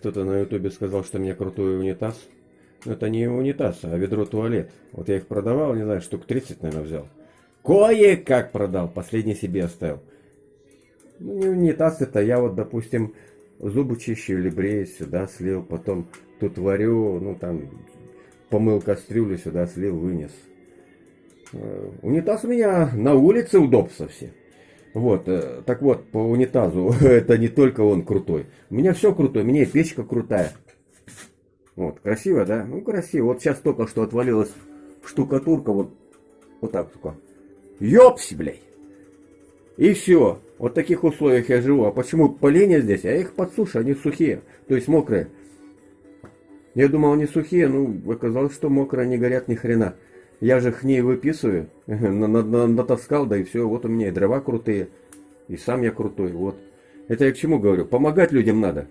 Кто-то на ютубе сказал, что у меня крутой унитаз. Но это не унитаз, а ведро туалет. Вот я их продавал, не знаю, штук 30, наверное, взял. Кое-как продал, последний себе оставил. Ну, не унитаз это, я вот, допустим, зубы чищу или брею, сюда слил, потом тут варю, ну там, помыл кастрюлю, сюда слил, вынес. Э, унитаз у меня на улице удобства все. Вот, э, так вот, по унитазу, это не только он крутой. У меня все крутое, у меня и печка крутая. Вот, красиво, да? Ну, красиво. Вот сейчас только что отвалилась штукатурка, вот, вот так только. Ёпси, блядь! И все. Вот в таких условиях я живу. А почему поленья здесь? А я их подсушу, они сухие, то есть мокрые. Я думал, они сухие, ну, оказалось, что мокрые, не горят ни хрена. Я же их не выписываю, натаскал, да и все. Вот у меня и дрова крутые, и сам я крутой, вот. Это я к чему говорю? Помогать людям надо.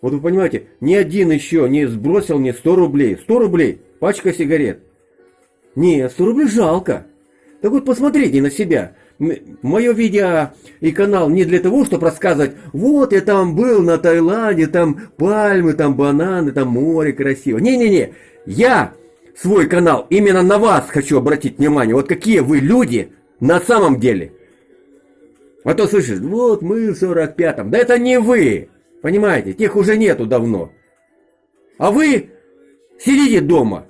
Вот вы понимаете, ни один еще не сбросил мне 100 рублей. 100 рублей, пачка сигарет. Не, 100 рублей жалко. Так вот посмотрите на себя. Мое видео и канал не для того, чтобы рассказывать, вот я там был на Таиланде, там пальмы, там бананы, там море красиво. Не-не-не, я свой канал именно на вас хочу обратить внимание. Вот какие вы люди на самом деле. А то слышишь, вот мы в 45-м. Да это не вы. Понимаете, тех уже нету давно. А вы сидите дома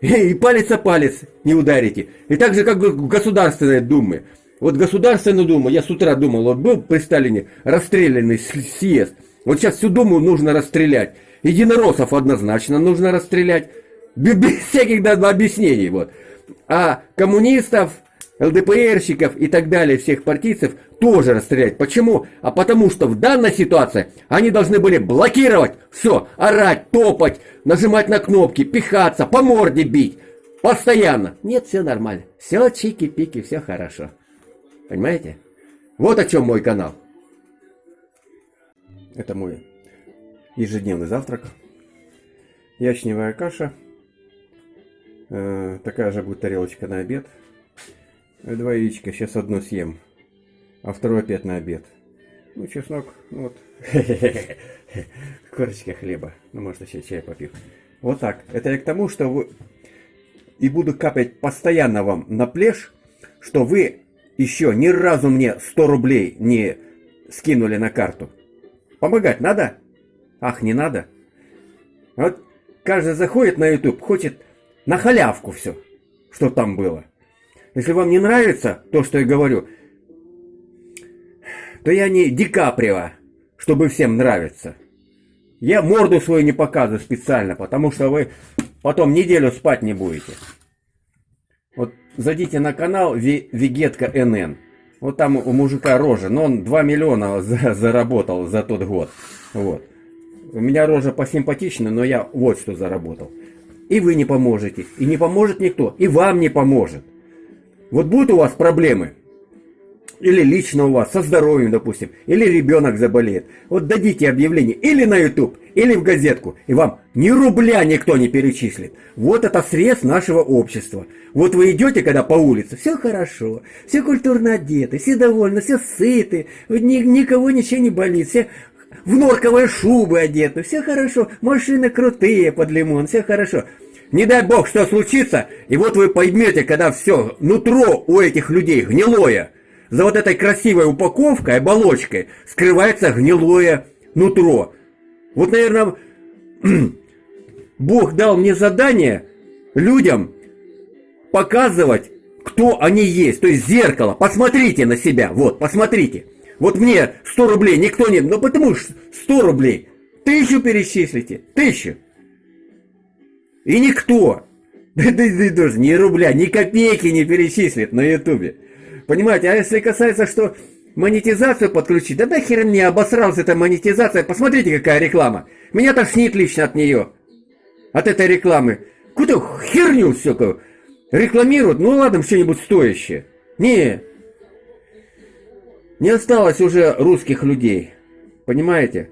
и палец о палец не ударите. И так же, как в Государственной Думе. Вот Государственную Думу, я с утра думал, вот был при Сталине расстрелянный съезд. Вот сейчас всю Думу нужно расстрелять. Единороссов однозначно нужно расстрелять. Без всяких объяснений. Вот. А коммунистов, ЛДПРщиков и так далее, всех партийцев тоже расстрелять. Почему? А потому что в данной ситуации они должны были блокировать все, орать, топать, нажимать на кнопки, пихаться, по морде бить. Постоянно. Нет, все нормально. Все чики-пики, все хорошо. Понимаете? Вот о чем мой канал. Это мой ежедневный завтрак. Ячневая каша. Э, такая же будет тарелочка на обед. Два яичка. Сейчас одно съем. А второе опять на обед. Ну, чеснок, ну вот. Корочка хлеба. Ну, может, еще чай попью. Вот так. Это я к тому, что вы... И буду капать постоянно вам на плешь, что вы еще ни разу мне 100 рублей не скинули на карту. Помогать надо? Ах, не надо? Вот каждый заходит на YouTube, хочет на халявку все, что там было. Если вам не нравится то, что я говорю, то я не Ди Каприо, чтобы всем нравиться. Я морду свою не показываю специально, потому что вы потом неделю спать не будете. Вот зайдите на канал Вегетка НН. Вот там у мужика рожа, но он 2 миллиона за, заработал за тот год. Вот. У меня рожа посимпатична, но я вот что заработал. И вы не поможете, и не поможет никто, и вам не поможет. Вот будут у вас проблемы, или лично у вас, со здоровьем, допустим, или ребенок заболеет. Вот дадите объявление или на YouTube, или в газетку, и вам ни рубля никто не перечислит. Вот это срез нашего общества. Вот вы идете, когда по улице, все хорошо, все культурно одеты, все довольны, все сыты, ни, никого ничего не болит, все в норковые шубы одеты, все хорошо, машины крутые под лимон, все хорошо. Не дай бог, что случится, и вот вы поймете, когда все нутро у этих людей гнилое, за вот этой красивой упаковкой, оболочкой, скрывается гнилое нутро. Вот, наверное, Бог дал мне задание людям показывать, кто они есть. То есть зеркало. Посмотрите на себя. Вот, посмотрите. Вот мне 100 рублей никто не... Ну потому что 100 рублей. Тысячу перечислите. Тысячу. И никто. Да, да, да, даже ни рубля, ни копейки не перечислит на ютубе. Понимаете, а если касается, что монетизацию подключить, да нахер мне обосрался эта монетизация, посмотрите, какая реклама. Меня тошнит лично от нее, от этой рекламы. Какую-то херню всякую рекламируют, ну ладно, что-нибудь стоящее. Не, не осталось уже русских людей, понимаете?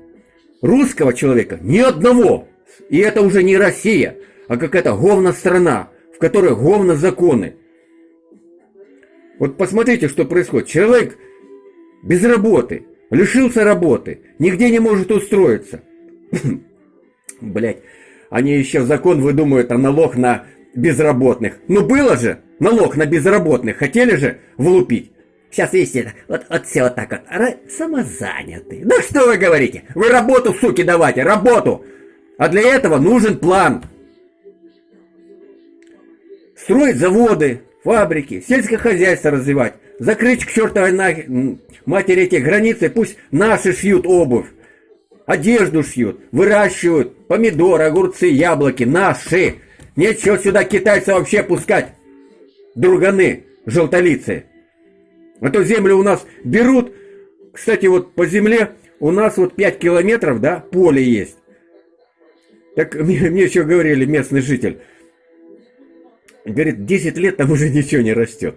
Русского человека ни одного. И это уже не Россия, а какая-то говна страна, в которой говна законы. Вот посмотрите, что происходит. Человек без работы, лишился работы, нигде не может устроиться. Блять, они еще закон выдумывают о налог на безработных. Ну было же налог на безработных, хотели же влупить. Сейчас, видите, вот, вот все вот так вот, самозанятые. Да что вы говорите? Вы работу, суки, давайте, работу! А для этого нужен план. Строить заводы, фабрики, сельское хозяйство развивать. Закрыть к чертовой матери эти границы, пусть наши шьют обувь. Одежду шьют, выращивают помидоры, огурцы, яблоки, наши. Нечего сюда китайца вообще пускать. Друганы, желтолицы. А то землю у нас берут. Кстати, вот по земле у нас вот 5 километров, да, поле есть. Так мне, еще говорили местный житель. Говорит, 10 лет там уже ничего не растет.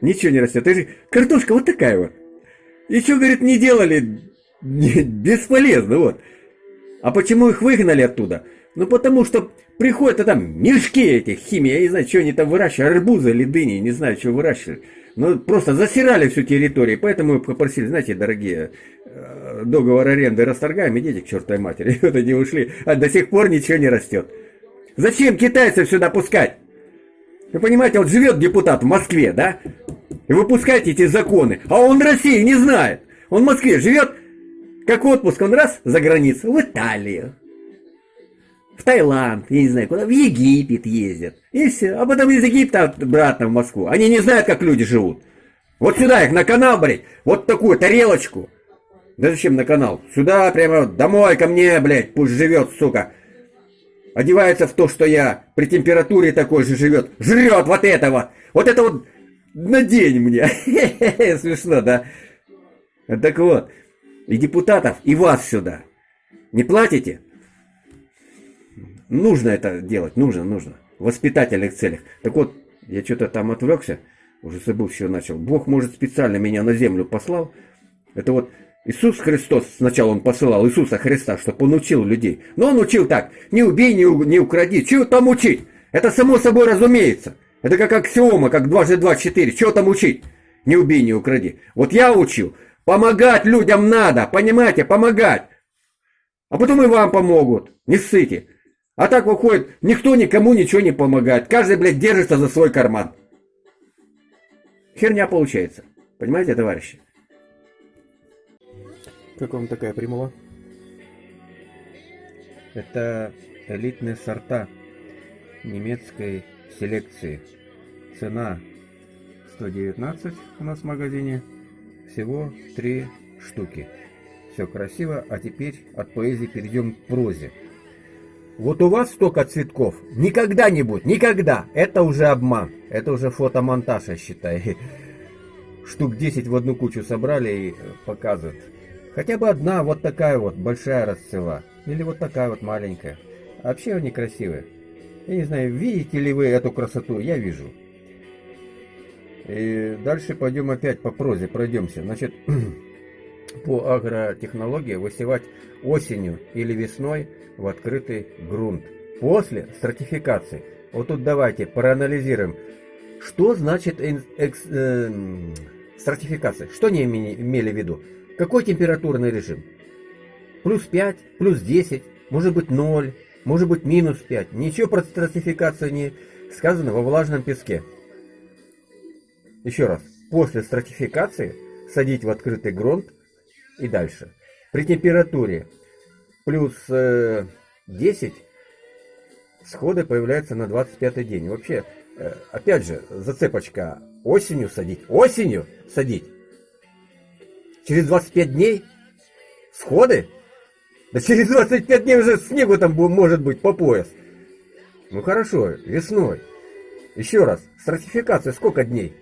Ничего не растет. Же картошка вот такая вот. Еще, говорит, не делали. Бесполезно, вот. А почему их выгнали оттуда? Ну, потому что приходят, а там мешки этих химии, я не знаю, что они там выращивают, арбузы или дыни, не знаю, что выращивают. Ну, просто засирали всю территорию, поэтому мы попросили, знаете, дорогие, э, договор аренды расторгаем, идите к чертовой матери. И вот они ушли, а до сих пор ничего не растет. Зачем китайцев сюда пускать? Вы понимаете, вот живет депутат в Москве, да? И выпускаете эти законы, а он России не знает. Он в Москве живет, как отпуск, он раз за границу, в Италию, в Таиланд, я не знаю куда, в Египет ездят. И все. А потом из Египта обратно в Москву. Они не знают, как люди живут. Вот сюда их на канал, блядь, вот такую тарелочку. Да зачем на канал? Сюда прямо домой ко мне, блядь, пусть живет, сука одевается в то, что я, при температуре такой же живет, жрет вот этого, вот это вот надень мне. Смешно, да? Так вот, и депутатов, и вас сюда. Не платите? Нужно это делать, нужно, нужно. В воспитательных целях. Так вот, я что-то там отвлекся, уже забыл, что начал. Бог, может, специально меня на землю послал. Это вот Иисус Христос, сначала Он посылал Иисуса Христа, чтобы Он учил людей. Но Он учил так, не убей, не, не укради. Чего там учить? Это само собой разумеется. Это как аксиома, как дважды два четыре. Чего там учить? Не убей, не укради. Вот я учил. Помогать людям надо, понимаете, помогать. А потом и вам помогут. Не ссыте. А так выходит, никто никому ничего не помогает. Каждый, блядь, держится за свой карман. Херня получается. Понимаете, товарищи? Как вам такая примула? Это элитные сорта немецкой селекции. Цена 119 у нас в магазине. Всего 3 штуки. Все красиво, а теперь от поэзии перейдем к прозе. Вот у вас столько цветков никогда не будет, никогда. Это уже обман, это уже фотомонтаж, я считаю. Штук 10 в одну кучу собрали и показывают. Хотя бы одна вот такая вот большая расцвела. Или вот такая вот маленькая. А вообще они красивые. Я не знаю, видите ли вы эту красоту? Я вижу. И дальше пойдем опять по прозе, пройдемся. Значит, по агротехнологии высевать осенью или весной в открытый грунт. После стратификации. Вот тут давайте проанализируем. Что значит экс, э, стратификация? Что они имели в виду? Какой температурный режим? Плюс 5, плюс 10, может быть 0, может быть минус 5. Ничего про стратификацию не сказано во влажном песке. Еще раз. После стратификации садить в открытый грунт и дальше. При температуре плюс 10 э, сходы появляются на 25 день. Вообще, э, опять же, зацепочка осенью садить. Осенью садить. Через 25 дней? Сходы? Да через 25 дней уже снегу там может быть по пояс. Ну хорошо, весной. Еще раз, стратификация сколько дней?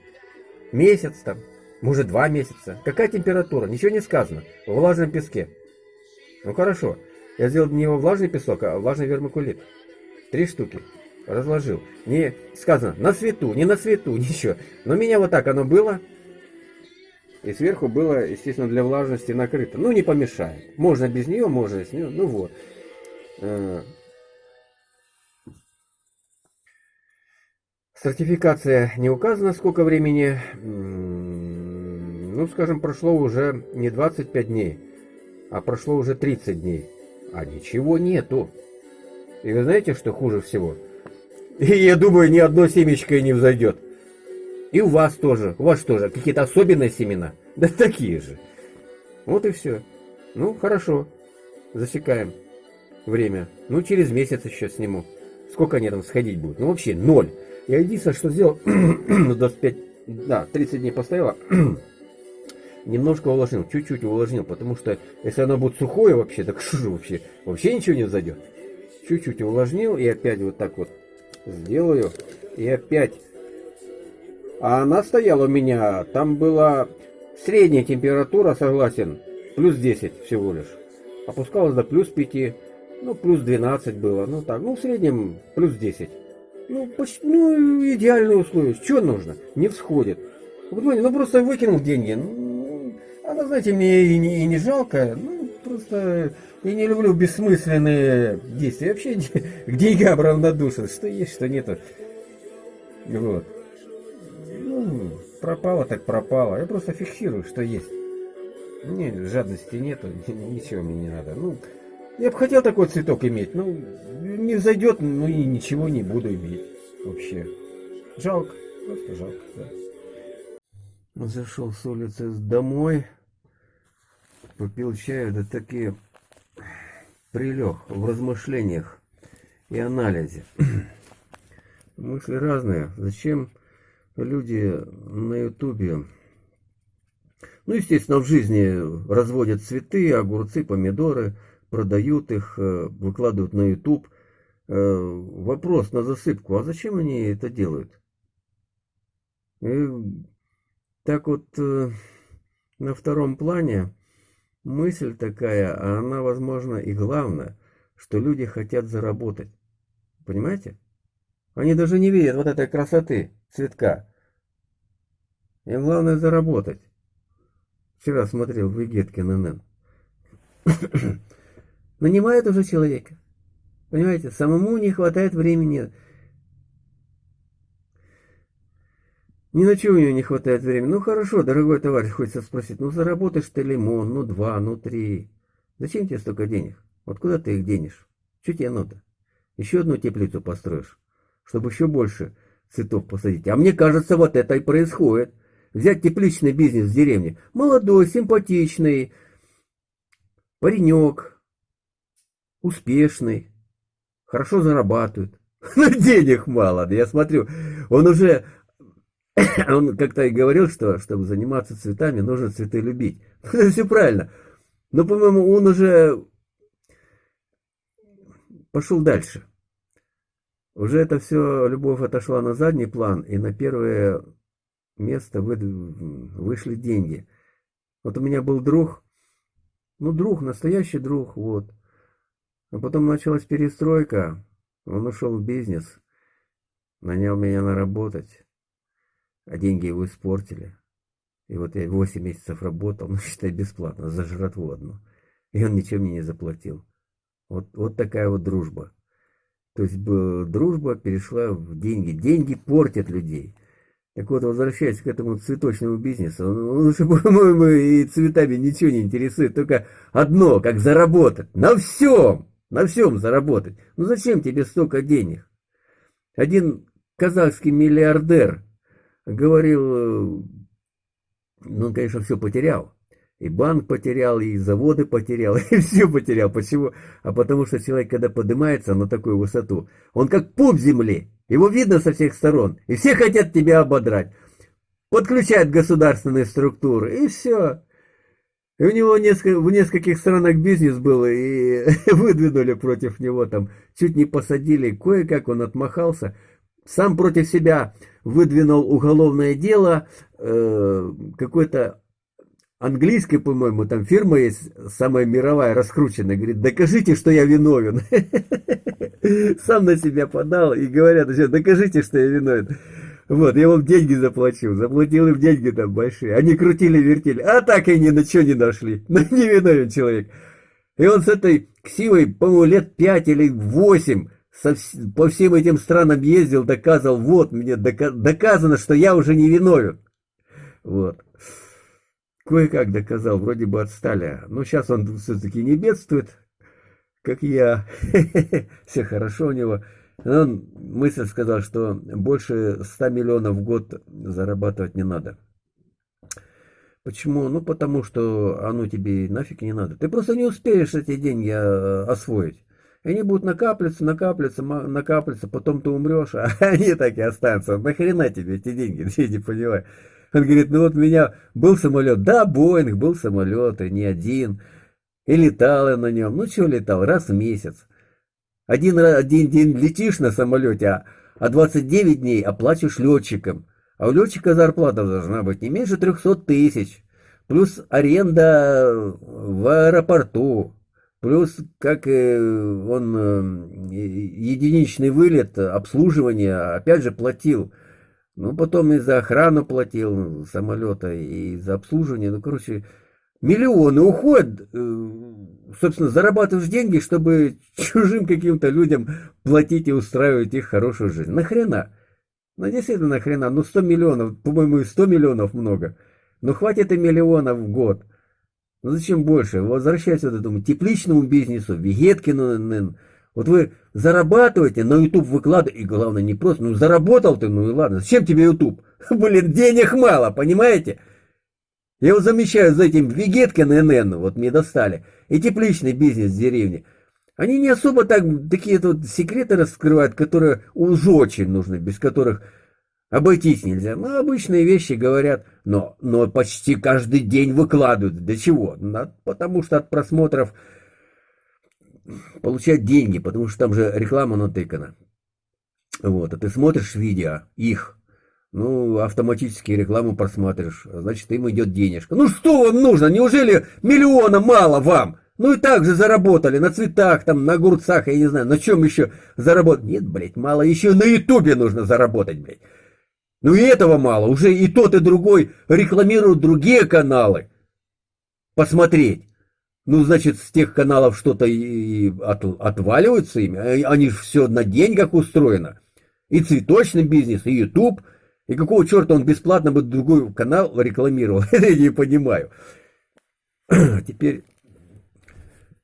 Месяц там, может два месяца. Какая температура? Ничего не сказано. В влажном песке. Ну хорошо, я сделал не во влажный песок, а влажный вермикулит. Три штуки. Разложил. Не сказано на свету, не на свету, ничего. Но у меня вот так оно было. И сверху было, естественно, для влажности накрыто. Ну, не помешает. Можно без нее, можно с нее. Ну вот. Э, сертификация не указана, сколько времени. Ну, скажем, прошло уже не 25 дней, а прошло уже 30 дней. а ничего нету. И вы знаете, что хуже всего? И я думаю, ни одно семечко и не взойдет. И у вас тоже. У вас тоже какие-то особенные семена? Да такие же. Вот и все. Ну, хорошо. Засекаем время. Ну, через месяц еще сниму. Сколько они там сходить будут? Ну, вообще, ноль. Я единственное, что сделал, 25, да, 30 дней постояло, немножко увлажнил, чуть-чуть увлажнил, потому что если оно будет сухое вообще, так что же вообще, вообще ничего не зайдет. Чуть-чуть увлажнил и опять вот так вот сделаю, и опять. А она стояла у меня, там была средняя температура, согласен, плюс 10 всего лишь. Опускалась до плюс 5, ну плюс 12 было, ну так, ну в среднем плюс 10. Ну, почти, ну идеальные условия, что нужно, не всходит. Ну просто выкинул деньги, ну, она, знаете, мне и не, и не жалко, ну просто я не люблю бессмысленные действия. Вообще к деньгам равнодушен. Что есть, что нету. Вот. Ну, пропало так пропало. Я просто фиксирую, что есть. Не, жадности нету, ничего мне не надо. Ну, я бы хотел такой цветок иметь, ну, не зайдет, ну и ничего не буду иметь вообще. Жалко, просто жалко, да. Зашел с улицы домой, попил чаю, да такие прилег в размышлениях и анализе. Мысли разные. Зачем люди на ютубе, ну, естественно, в жизни разводят цветы, огурцы, помидоры, продают их, э, выкладывают на ютуб. Э, вопрос на засыпку, а зачем они это делают? И так вот, э, на втором плане Мысль такая, а она, возможно, и главная, что люди хотят заработать. Понимаете? Они даже не видят вот этой красоты цветка. Им главное заработать. Вчера смотрел Вегеткин НН. Нанимает уже человека. Понимаете, самому не хватает времени Ни на чего у него не хватает времени. Ну хорошо, дорогой товарищ, хочется спросить, ну заработаешь ты лимон, ну два, ну три. Зачем тебе столько денег? Вот куда ты их денешь? Что тебе надо? Еще одну теплицу построишь, чтобы еще больше цветов посадить. А мне кажется, вот это и происходит. Взять тепличный бизнес в деревне. Молодой, симпатичный, паренек, успешный, хорошо зарабатывает. Но денег мало. Я смотрю, он уже он как-то и говорил, что чтобы заниматься цветами, нужно цветы любить. Это все правильно. Но, по-моему, он уже пошел дальше. Уже это все, любовь отошла на задний план, и на первое место вы, вышли деньги. Вот у меня был друг, ну, друг, настоящий друг, вот. А потом началась перестройка, он ушел в бизнес, нанял меня на работать а деньги его испортили. И вот я 8 месяцев работал, ну, считай, бесплатно, за жратву одну. И он ничего мне не заплатил. Вот, вот такая вот дружба. То есть дружба перешла в деньги. Деньги портят людей. Так вот, возвращаясь к этому цветочному бизнесу, он, он уже, по-моему, и цветами ничего не интересует. Только одно, как заработать. На всем! На всем заработать. Ну зачем тебе столько денег? Один казахский миллиардер говорил, э, ну, он, конечно, все потерял. И банк потерял, и заводы потерял, и все потерял. Почему? А потому что человек, когда поднимается на такую высоту, он как пуп земли. Его видно со всех сторон. И все хотят тебя ободрать. Подключают государственные структуры, и все. И у него несколько, в нескольких странах бизнес был, и выдвинули против него там. Чуть не посадили, кое-как он отмахался. Сам против себя выдвинул уголовное дело, э, какой-то английской, по-моему, там фирма есть, самая мировая, раскрученная, говорит, докажите, что я виновен. Сам на себя подал и говорят, докажите, что я виновен. Вот, я вам деньги заплачу, заплатил им деньги там большие. Они крутили, вертели, а так и ни на что не нашли. Ну, виновен человек. И он с этой ксивой, по-моему, лет пять или восемь по всем этим странам ездил, доказывал, вот, мне дока, доказано, что я уже не виновен. Вот. Кое-как доказал, вроде бы отстали. Но сейчас он все-таки не бедствует. как я. Все хорошо у него. Он мысль сказал, что больше 100 миллионов в год зарабатывать не надо. Почему? Ну, потому что оно тебе нафиг не надо. Ты просто не успеешь эти деньги э, освоить. Они будут накапливаться, накапливаться, накапливаться, потом ты умрешь, а они так и останутся. Нахрена тебе эти деньги? Я не понимаю. Он говорит, ну вот у меня был самолет. Да, Боинг был самолет, и не один. И летал я на нем. Ну, что летал? Раз в месяц. Один, один день летишь на самолете, а, а 29 дней оплачиваешь летчикам. А у летчика зарплата должна быть не меньше 300 тысяч. Плюс аренда в аэропорту. Плюс, как он э, единичный вылет, обслуживание, опять же, платил. Ну, потом и за охрану платил самолета, и за обслуживание. Ну, короче, миллионы уходят. Э, собственно, зарабатываешь деньги, чтобы чужим каким-то людям платить и устраивать их хорошую жизнь. Нахрена? Ну, действительно, нахрена? Ну, 100 миллионов, по-моему, и 100 миллионов много. Ну, хватит и миллионов в год. Ну, зачем больше? Возвращайся к этому тепличному бизнесу, Вегеткину. Вот вы зарабатываете, на YouTube выкладываете, и главное, не просто, ну, заработал ты, ну и ладно. Зачем тебе YouTube? Блин, денег мало, понимаете? Я вот замечаю за этим Вегеткин НН, вот мне достали, и тепличный бизнес в деревне. Они не особо так такие тут секреты раскрывают, которые уж очень нужны, без которых обойтись нельзя. Ну, обычные вещи говорят, но, но почти каждый день выкладывают. Для чего? Потому что от просмотров получать деньги, потому что там же реклама натыкана. Вот, а ты смотришь видео, их, ну, автоматически рекламу просматриваешь, значит, им идет денежка. Ну, что вам нужно? Неужели миллиона мало вам? Ну и так же заработали на цветах, там, на огурцах, я не знаю, на чем еще заработать. Нет, блядь, мало, еще на ютубе нужно заработать, блядь. Ну и этого мало, уже и тот, и другой рекламируют другие каналы. Посмотреть. Ну, значит, с тех каналов что-то и от, отваливаются ими. А они же все на деньгах устроено. И цветочный бизнес, и YouTube. И какого черта он бесплатно бы другой канал рекламировал? Я не понимаю. Теперь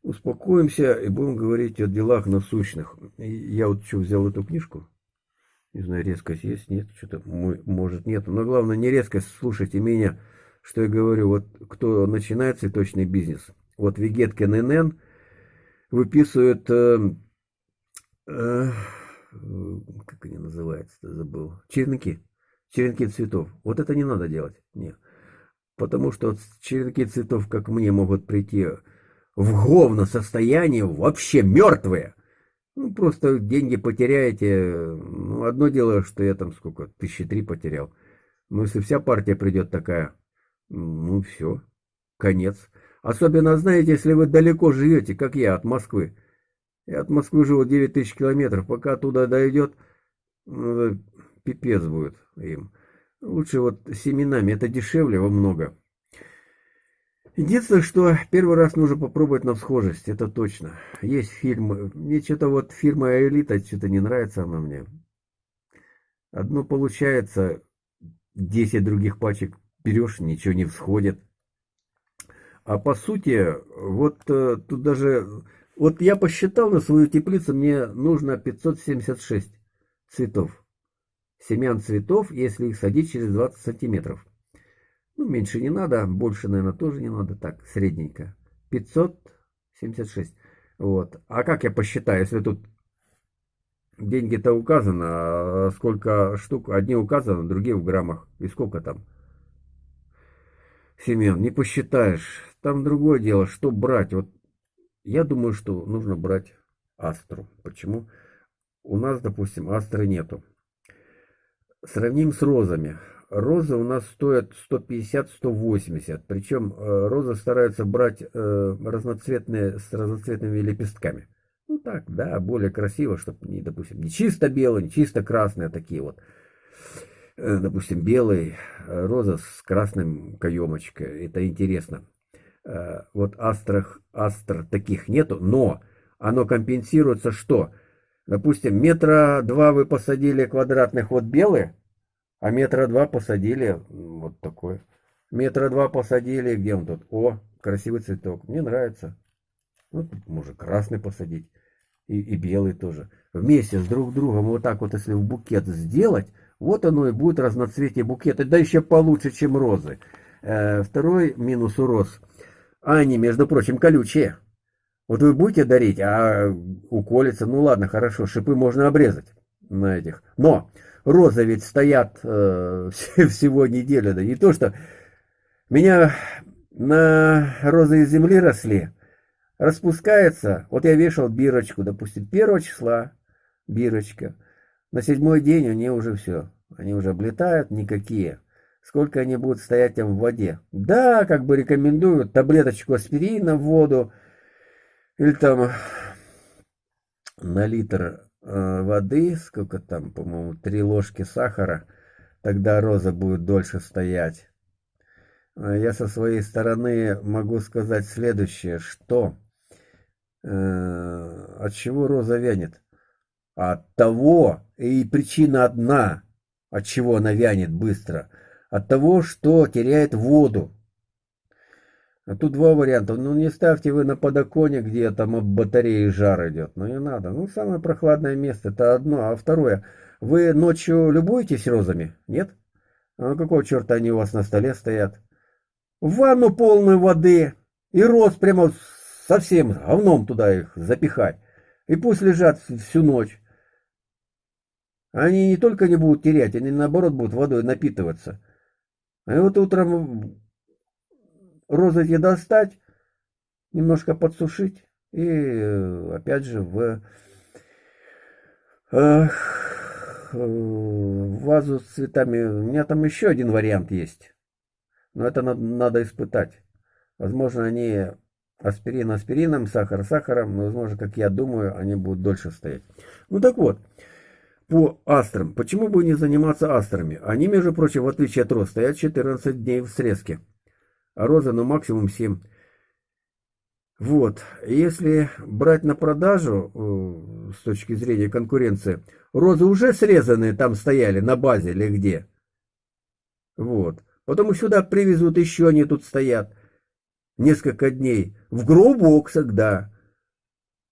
успокоимся и будем говорить о делах насущных. Я вот что, взял эту книжку. Не знаю, резкость есть, нет, что-то, может, нет. Но главное, не резкость, слушайте меня, что я говорю. Вот кто начинает цветочный бизнес, вот Вегеткин НН выписывает, э, э, как они называются, забыл, черенки, черенки цветов. Вот это не надо делать, нет. Потому что черенки цветов, как мне, могут прийти в говно состояние, вообще мертвые. Ну, просто деньги потеряете. Ну, одно дело, что я там сколько, тысячи три потерял. Но если вся партия придет такая, ну, все, конец. Особенно, знаете, если вы далеко живете, как я, от Москвы. Я от Москвы живу 9 тысяч километров. Пока туда дойдет, ну, пипец будет им. Лучше вот семенами, это дешевле во много. Единственное, что первый раз нужно попробовать на всхожесть, это точно. Есть фильм, мне что-то вот фирма Элита, что-то не нравится она мне. Одно получается, 10 других пачек берешь, ничего не всходит. А по сути, вот э, тут даже, вот я посчитал на свою теплицу, мне нужно 576 цветов. Семян цветов, если их садить через 20 сантиметров. Ну, меньше не надо, больше, наверное, тоже не надо. Так, средненько. 576. Вот. А как я посчитаю, если тут деньги-то указано, а сколько штук, одни указаны, другие в граммах. И сколько там? Семен, не посчитаешь. Там другое дело, что брать. Вот я думаю, что нужно брать астру. Почему? У нас, допустим, астры нету. Сравним с розами розы у нас стоят 150-180. Причем э, розы стараются брать э, разноцветные с разноцветными лепестками. Ну так, да, более красиво, чтобы, не, допустим, не чисто белые, не чисто красные, а такие вот. Э, допустим, белый, роза с красным каемочкой. Это интересно. Вот астрах, астр таких нету, но оно компенсируется что? Допустим, метра два вы посадили квадратных вот белые, а метра два посадили, вот такой. Метра два посадили, где он тут? О, красивый цветок. Мне нравится. Ну, тут можно красный посадить. И, и белый тоже. Вместе с друг другом вот так вот, если в букет сделать, вот оно и будет разноцветие букета. Да еще получше, чем розы. Э, второй минус у роз. Они, между прочим, колючие. Вот вы будете дарить, а уколется, ну ладно, хорошо, шипы можно обрезать на этих. Но розы ведь стоят э, всего неделю, да не то что... Меня на розы из земли росли, распускается, вот я вешал бирочку, допустим, первого числа бирочка, на седьмой день они уже все, они уже облетают, никакие. Сколько они будут стоять там в воде? Да, как бы рекомендуют таблеточку аспирина в воду, или там на литр воды, сколько там, по-моему, три ложки сахара, тогда роза будет дольше стоять. А я со своей стороны могу сказать следующее, что э, от чего роза вянет? От того, и причина одна, от чего она вянет быстро, от того, что теряет воду. А тут два варианта. Ну, не ставьте вы на подоконник, где там об батареи жар идет. Ну, не надо. Ну, самое прохладное место, это одно. А второе, вы ночью любуетесь розами? Нет? А какого черта они у вас на столе стоят? В ванну полную воды и роз прямо совсем говном туда их запихать. И пусть лежат всю ночь. Они не только не будут терять, они наоборот будут водой напитываться. А вот утром розы эти достать, немножко подсушить и опять же э, в вазу с цветами. У меня там еще один вариант есть. Но это надо, надо испытать. Возможно, они аспирин аспирином, сахар сахаром, но, возможно, как я думаю, они будут дольше стоять. Ну так вот, по астрам. Почему бы не заниматься астрами? Они, между прочим, в отличие от роз, стоят 14 дней в срезке. А роза, ну, максимум 7. Вот, если брать на продажу, э, с точки зрения конкуренции, розы уже срезанные там стояли на базе или где. Вот. Потом сюда привезут, еще они тут стоят. Несколько дней. В гроу-боксах, да.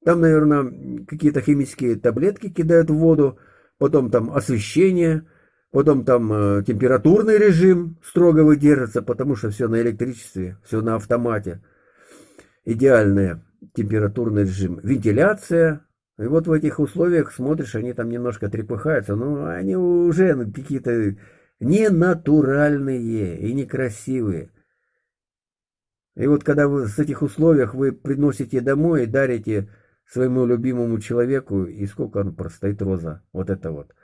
Там, наверное, какие-то химические таблетки кидают в воду. Потом там освещение. Потом там э, температурный режим строго выдержится, потому что все на электричестве, все на автомате. Идеальный температурный режим. Вентиляция. И вот в этих условиях смотришь, они там немножко трепыхаются. Ну, они уже какие-то ненатуральные и некрасивые. И вот когда вы с этих условиях вы приносите домой и дарите своему любимому человеку, и сколько он простоит роза, вот это вот.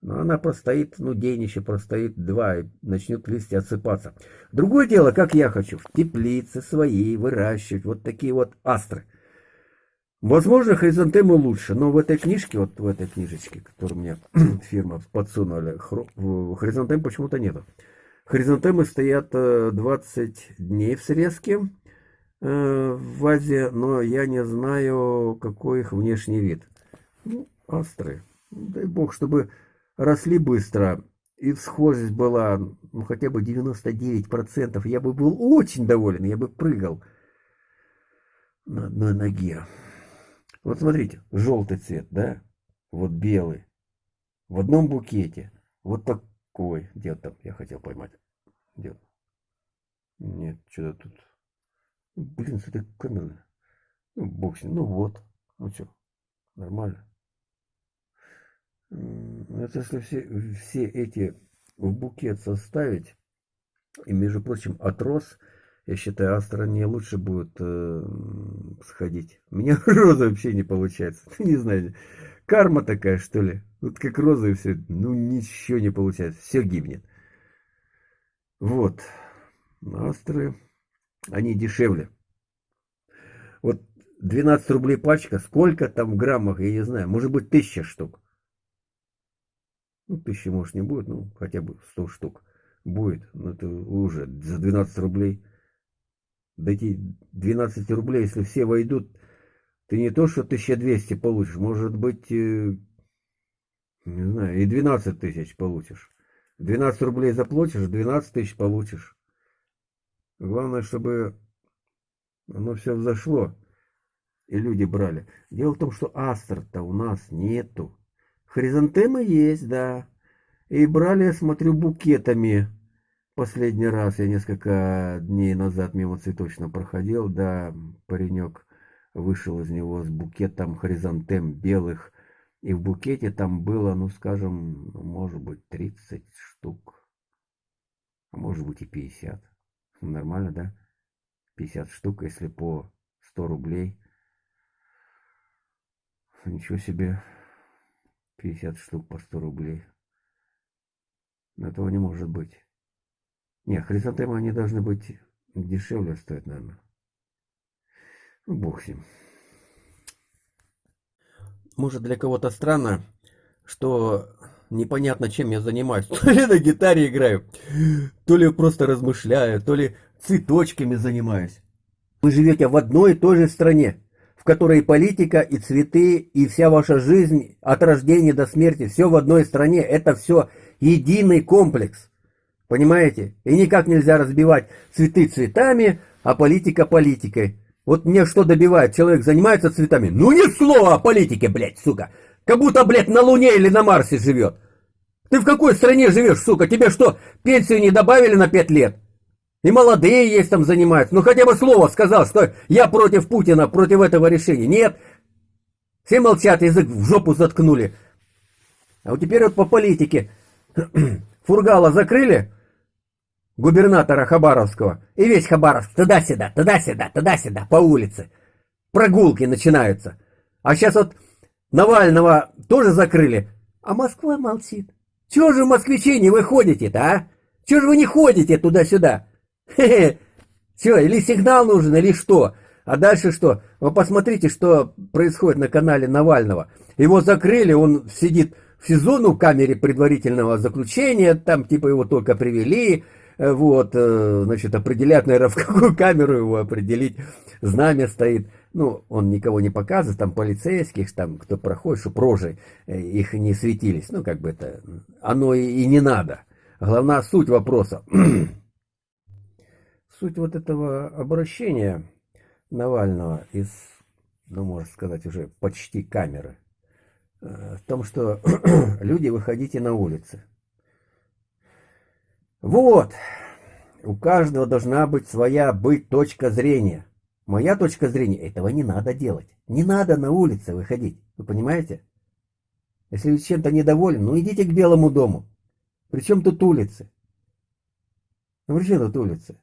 Но она простоит, ну, день еще простоит, два, и начнет листья отсыпаться. Другое дело, как я хочу, в теплице своей выращивать вот такие вот астры – Возможно, хризантемы лучше, но в этой книжке, вот в этой книжечке, которую мне фирма подсунули, хризантем почему-то нету. Хризантемы стоят 20 э, дней в срезке э, в вазе, но я не знаю, какой их внешний вид. Ну, астры. Дай бог, чтобы росли быстро и схожесть была ну, хотя бы 99%. Я бы был очень доволен, я бы прыгал на одной ноге. Вот смотрите, желтый цвет, да? Вот белый. В одном букете. Вот такой. Где там? Я хотел поймать. Где? Нет, что-то тут. Блин, с этой камерой. Ну, ним. Ну вот. Ну что, нормально. Это если все, все эти в букет составить, и, между прочим, от роз я считаю, Астра не лучше будет э, сходить. У меня роза вообще не получается. Не знаю, карма такая, что ли. Вот как роза и все. Ну, ничего не получается. Все гибнет. Вот. Астры, они дешевле. Вот 12 рублей пачка. Сколько там в граммах, я не знаю. Может быть, тысяча штук. Ну, тысячи, может, не будет. Ну, хотя бы 100 штук будет. Но это уже за 12 рублей до эти 12 рублей, если все войдут, ты не то что 1200 получишь, может быть, э, не знаю, и 12 тысяч получишь. 12 рублей заплатишь, 12 тысяч получишь. Главное, чтобы оно все взошло. И люди брали. Дело в том, что астр-то у нас нету. Хризантемы есть, да. И брали, я смотрю, букетами. Последний раз я несколько дней назад мимо цветочно проходил, да, паренек вышел из него с букетом хризантем белых. И в букете там было, ну, скажем, может быть, 30 штук. А может быть и 50. Нормально, да? 50 штук, если по 100 рублей. Ничего себе. 50 штук по 100 рублей. Этого не может быть. Не, хризантемы они должны быть дешевле стоить, наверное. Ну, бог с ним. Может, для кого-то странно, что непонятно, чем я занимаюсь. То ли на гитаре играю, то ли просто размышляю, то ли цветочками занимаюсь. Вы живете в одной и той же стране которой политика и цветы, и вся ваша жизнь от рождения до смерти, все в одной стране, это все единый комплекс. Понимаете? И никак нельзя разбивать цветы цветами, а политика политикой. Вот мне что добивает? Человек занимается цветами. Ну ни слова о политике, блядь, сука. Как будто, блядь, на Луне или на Марсе живет. Ты в какой стране живешь, сука? Тебе что, пенсию не добавили на пять лет? И молодые есть там занимаются. Ну хотя бы слово сказал, что я против Путина, против этого решения. Нет. Все молчат, язык в жопу заткнули. А вот теперь вот по политике. Фургала закрыли, губернатора Хабаровского, и весь Хабаровск туда-сюда, туда-сюда, туда-сюда, по улице. Прогулки начинаются. А сейчас вот Навального тоже закрыли, а Москва молчит. Чего же москвичи не выходите-то, а? Чего же вы не ходите туда-сюда? Хе-хе. Все, или сигнал нужен, или что? А дальше что? Вы посмотрите, что происходит на канале Навального. Его закрыли, он сидит в СИЗО, ну, в камере предварительного заключения, там типа его только привели, э, вот, э, значит, определять, наверное, в какую камеру его определить, знамя стоит. Ну, он никого не показывает, там полицейских, там кто проходит, чтобы рожи э, их не светились. Ну, как бы это, оно и, и не надо. Главная суть вопроса. Суть вот этого обращения Навального из, ну, можно сказать, уже почти камеры, э, в том, что люди, выходите на улицы. Вот, у каждого должна быть своя быть точка зрения. Моя точка зрения, этого не надо делать. Не надо на улице выходить, вы понимаете? Если вы чем-то недоволен, ну идите к Белому дому. Причем тут улицы? Ну при тут улицы?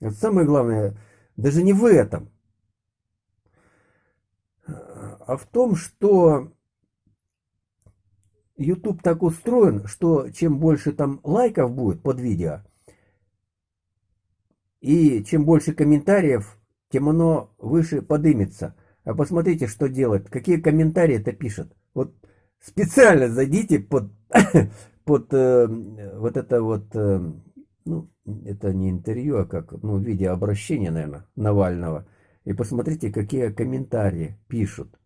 Это самое главное, даже не в этом, а в том, что YouTube так устроен, что чем больше там лайков будет под видео, и чем больше комментариев, тем оно выше подымется. А посмотрите, что делает, какие комментарии это пишет. Вот специально зайдите под, под э, вот это вот э, ну, это не интервью, а как, ну, видеообращение, наверное, Навального. И посмотрите, какие комментарии пишут.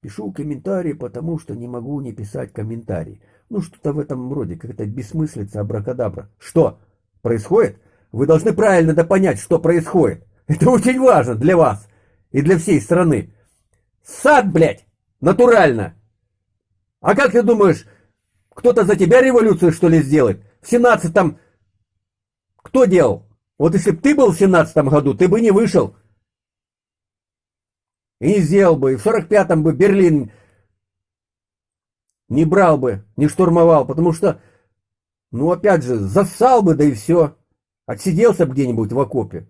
Пишу комментарии, потому что не могу не писать комментарий. Ну, что-то в этом роде, как-то бессмыслица, абракадабра. Что происходит? Вы должны правильно да понять, что происходит. Это очень важно для вас и для всей страны. Сад, блядь, натурально. А как ты думаешь, кто-то за тебя революцию, что ли, сделает? В 17-м кто делал? Вот если бы ты был в семнадцатом году, ты бы не вышел. И не сделал бы. И в 45-м бы Берлин не брал бы, не штурмовал. Потому что, ну опять же, засал бы, да и все. Отсиделся бы где-нибудь в окопе.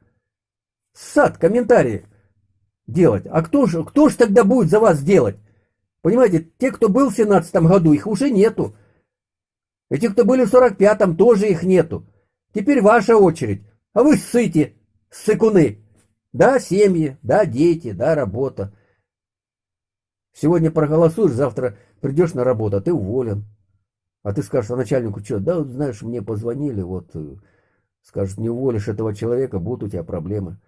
Сад, комментарии делать. А кто же, кто же тогда будет за вас делать? Понимаете, те, кто был в 17 году, их уже нету. И те, кто были в 45-м, тоже их нету. Теперь ваша очередь. А вы ссыте, ссыкуны. Да, семьи, да, дети, да, работа. Сегодня проголосуешь, завтра придешь на работу, а ты уволен. А ты скажешь а начальнику, что, да, знаешь, мне позвонили, вот, э, скажет, не уволишь этого человека, будут у тебя проблемы.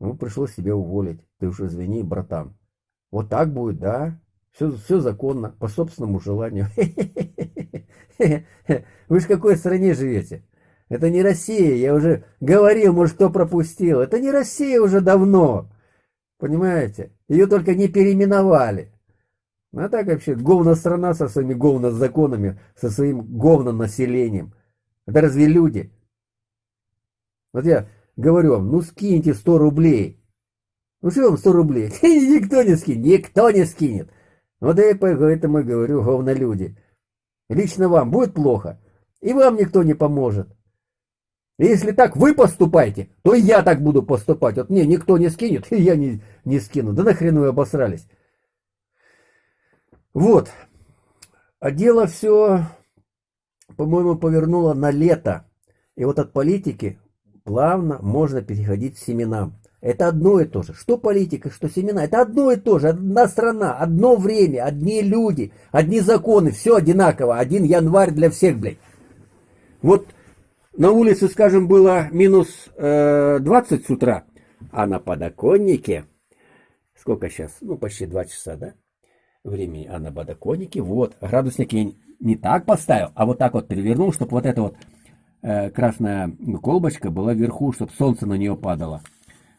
Ну, пришлось тебя уволить. Ты уж извини, братан. Вот так будет, да? Все, все законно, по собственному желанию. Вы же в какой стране живете? Это не Россия, я уже говорил, может, кто пропустил. Это не Россия уже давно. Понимаете? Ее только не переименовали. Ну, а так вообще говно страна со своими говно законами, со своим говно населением. Это разве люди? Вот я говорю вам, ну скиньте 100 рублей. Ну что вам 100 рублей? Никто не скинет, никто не скинет. Вот я поэтому и говорю, говно люди. Лично вам будет плохо, и вам никто не поможет. Если так вы поступаете, то и я так буду поступать. Вот мне никто не скинет, и я не, не скину. Да нахрен вы обосрались. Вот. А дело все, по-моему, повернуло на лето. И вот от политики плавно можно переходить к семенам. Это одно и то же. Что политика, что семена. Это одно и то же. Одна страна, одно время, одни люди, одни законы. Все одинаково. Один январь для всех, блядь. Вот на улице, скажем, было минус э, 20 с утра, а на подоконнике, сколько сейчас? Ну, почти 2 часа, да? Времени, а на подоконнике, вот, градусник я не так поставил, а вот так вот перевернул, чтобы вот эта вот э, красная колбочка была вверху, чтобы солнце на нее падало.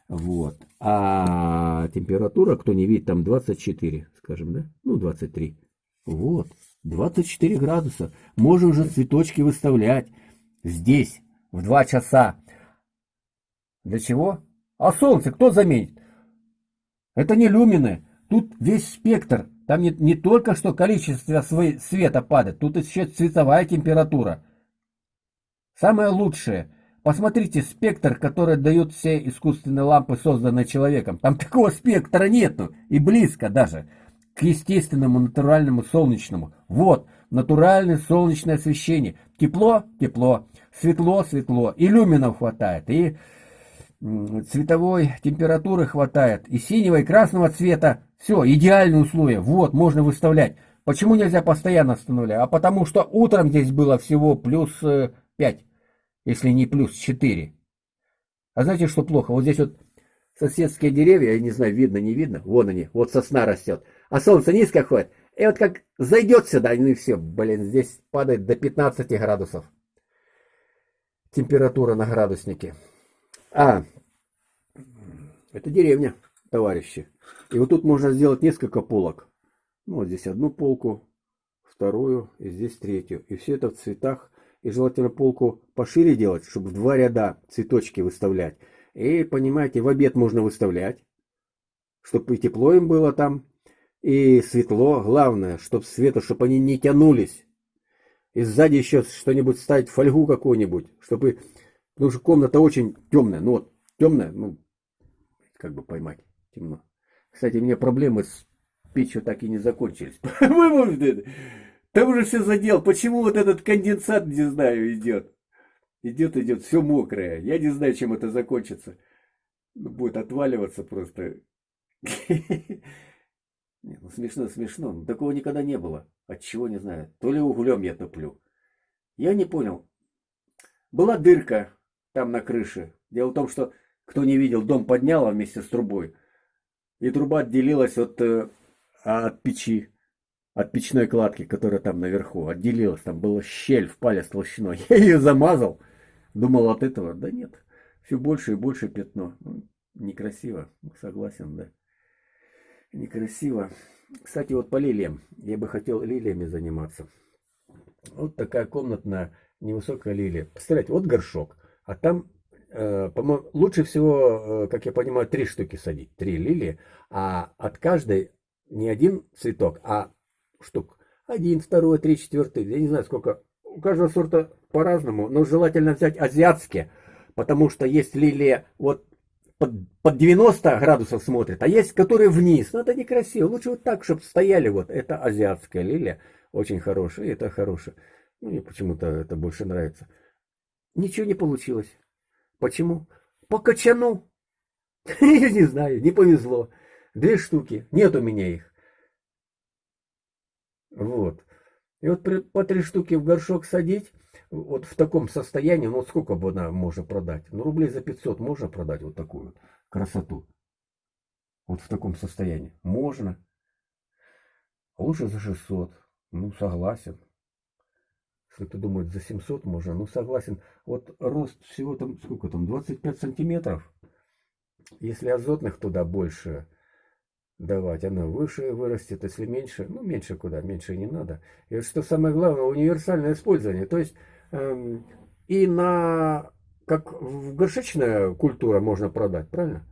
Вот. А температура, кто не видит, там 24, скажем, да? Ну, 23. Вот. 24 градуса. Можно уже цветочки выставлять здесь, в два часа. Для чего? А солнце кто заметит? Это не люмины. Тут весь спектр. Там не, не только что количество света падает, тут еще цветовая температура. Самое лучшее. Посмотрите спектр, который дают все искусственные лампы, созданные человеком. Там такого спектра нету. И близко даже. К естественному, натуральному, солнечному. Вот, натуральное солнечное освещение. Тепло, тепло, светло, светло. И люминов хватает, и цветовой температуры хватает, и синего, и красного цвета. Все, идеальные условия. Вот, можно выставлять. Почему нельзя постоянно останавливать? А потому что утром здесь было всего плюс 5, э, если не плюс 4. А знаете, что плохо? Вот здесь вот соседские деревья, я не знаю, видно, не видно, вон они, вот сосна растет. А солнце низко ходит, и вот как зайдет сюда, ну и все, блин, здесь падает до 15 градусов. Температура на градуснике. А, это деревня, товарищи. И вот тут можно сделать несколько полок. Ну, вот здесь одну полку, вторую, и здесь третью. И все это в цветах. И желательно полку пошире делать, чтобы в два ряда цветочки выставлять. И, понимаете, в обед можно выставлять, чтобы и тепло им было там, и светло, главное, чтобы света, чтобы они не тянулись. И сзади еще что-нибудь ставить, фольгу какую-нибудь, чтобы... Потому что комната очень темная, ну вот, темная, ну, как бы поймать, темно. Кстати, у меня проблемы с печью так и не закончились. Там уже все задел. Почему вот этот конденсат, не знаю, идет? Идет, идет, все мокрое. Я не знаю, чем это закончится. Будет отваливаться просто. Не, ну смешно, смешно. Но такого никогда не было. От чего не знаю. То ли углем я топлю. Я не понял. Была дырка там на крыше. Дело в том, что кто не видел, дом подняла вместе с трубой. И труба отделилась от, э, от печи, от печной кладки, которая там наверху. Отделилась. Там была щель в палец толщиной. Я ее замазал. Думал от этого. Да нет. Все больше и больше пятно. Ну, некрасиво. Согласен, да некрасиво. Кстати, вот по лилиям. Я бы хотел лилиями заниматься. Вот такая комнатная невысокая лилия. Представляете, вот горшок. А там, э, по-моему, лучше всего, э, как я понимаю, три штуки садить. Три лилии. А от каждой не один цветок, а штук. Один, второй, три, четвертый. Я не знаю, сколько. У каждого сорта по-разному. Но желательно взять азиатские. Потому что есть лилия вот под, под 90 градусов смотрит, а есть, которые вниз. Ну, это некрасиво. Лучше вот так, чтобы стояли вот. Это азиатская лилия. Очень хорошая. И это хорошая. Ну, мне почему-то это больше нравится. Ничего не получилось. Почему? По качану. Я не знаю, не повезло. Две штуки. Нет у меня их. Вот. И вот по три штуки в горшок садить, вот в таком состоянии, ну сколько бы она можно продать? Ну рублей за 500 можно продать вот такую красоту. Вот в таком состоянии. Можно. Лучше за 600. Ну согласен. Если кто думает за 700 можно, ну согласен. Вот рост всего там, сколько там, 25 сантиметров. Если азотных туда больше, давать. Она выше вырастет, если меньше, ну меньше куда, меньше не надо. И что самое главное, универсальное использование. То есть и на, как в горшечная культура можно продать, правильно?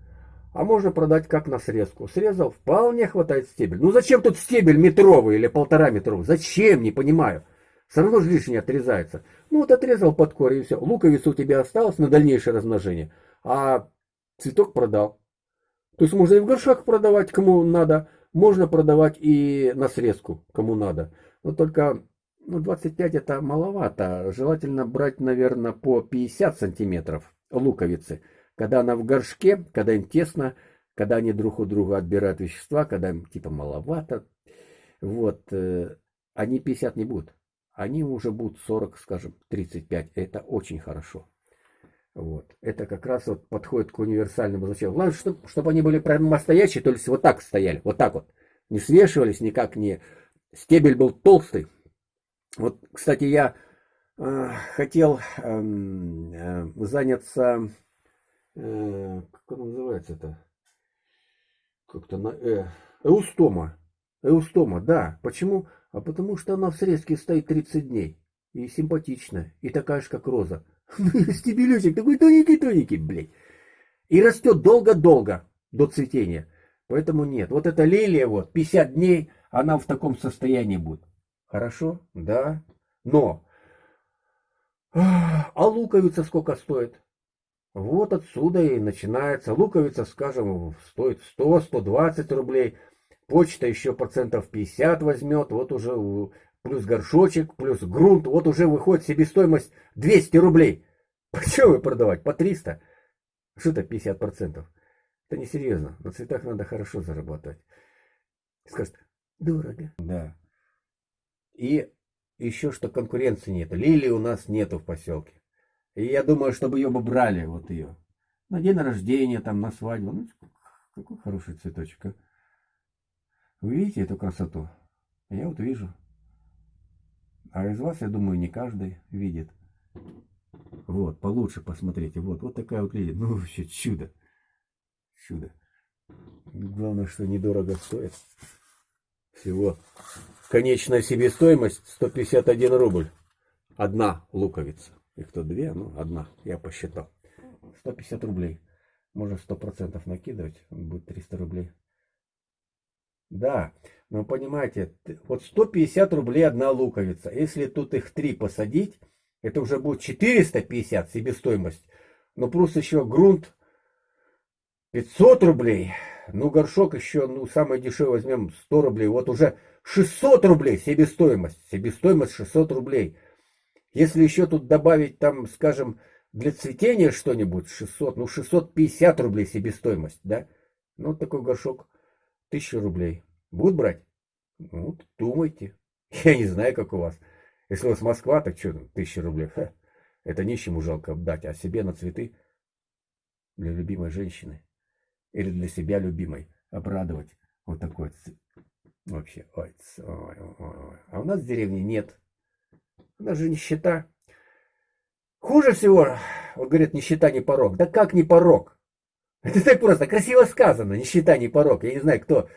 А можно продать как на срезку. Срезал, вполне хватает стебель. Ну зачем тут стебель метровый или полтора метровый? Зачем, не понимаю. Все равно же лишнее отрезается. Ну вот отрезал под корень и все. Луковица у тебя осталась на дальнейшее размножение. А цветок продал. То есть можно и в горшок продавать, кому надо. Можно продавать и на срезку, кому надо. Но только ну, 25 это маловато. Желательно брать, наверное, по 50 сантиметров луковицы. Когда она в горшке, когда им тесно, когда они друг у друга отбирают вещества, когда им типа маловато. Вот, э, они 50 не будут. Они уже будут 40, скажем, 35. Это очень хорошо. Вот. Это как раз вот подходит к универсальному значению. Главное, чтобы, чтобы они были прямо настоящие, то есть вот так стояли, вот так вот. Не свешивались никак, не... Стебель был толстый. Вот, кстати, я э, хотел эм, э, заняться... Э, как он называется это? Как-то на... Э, эустома. Эустома, да. Почему? А потому что она в срезке стоит 30 дней. И симпатичная. И такая же, как роза. Стебелечек такой тоненький-тоненький, блядь. И растет долго-долго до цветения. Поэтому нет. Вот эта лилия, вот, 50 дней, она в таком состоянии будет. Хорошо? Да. Но. А луковица сколько стоит? Вот отсюда и начинается. Луковица, скажем, стоит 100-120 рублей. Почта еще процентов 50 возьмет. Вот уже плюс горшочек, плюс грунт, вот уже выходит себестоимость 200 рублей. Почему вы продавать? По 300? Что это 50%? Это несерьезно. На цветах надо хорошо зарабатывать. Скажет, дорого. Да. И еще что конкуренции нет. Лилии у нас нету в поселке. И я думаю, чтобы ее бы брали, вот ее. На день рождения, там, на свадьбу. Ну, какой хороший цветочек, а. Вы видите эту красоту? Я вот вижу. А из вас, я думаю, не каждый видит. Вот, получше посмотрите. Вот, вот такая вот лилия. Ну, вообще чудо. Чудо. Главное, что недорого стоит. Всего. Конечная себестоимость 151 рубль. Одна луковица. Их то две, ну, одна. Я посчитал. 150 рублей. Можно 100% накидывать. Будет 300 рублей. Да, но понимаете, вот 150 рублей одна луковица. Если тут их три посадить, это уже будет 450 себестоимость. Но плюс еще грунт 500 рублей. Ну, горшок еще, ну, самый дешевый возьмем 100 рублей. Вот уже 600 рублей себестоимость. Себестоимость 600 рублей. Если еще тут добавить там, скажем, для цветения что-нибудь 600, ну 650 рублей себестоимость, да? Ну, такой горшок 1000 рублей. Будут брать? Ну, думайте. Я не знаю, как у вас. Если у вас Москва, так что, тысяча рублей. Ха, это нищему жалко отдать, а себе на цветы для любимой женщины или для себя любимой обрадовать. Вот такой вообще. Ой, ой, ой. А у нас в деревне нет. У нас же нищета. Хуже всего, вот говорят, нищета не порог. Да как не порог? Это так просто, красиво сказано, нищета не порог. Я не знаю, кто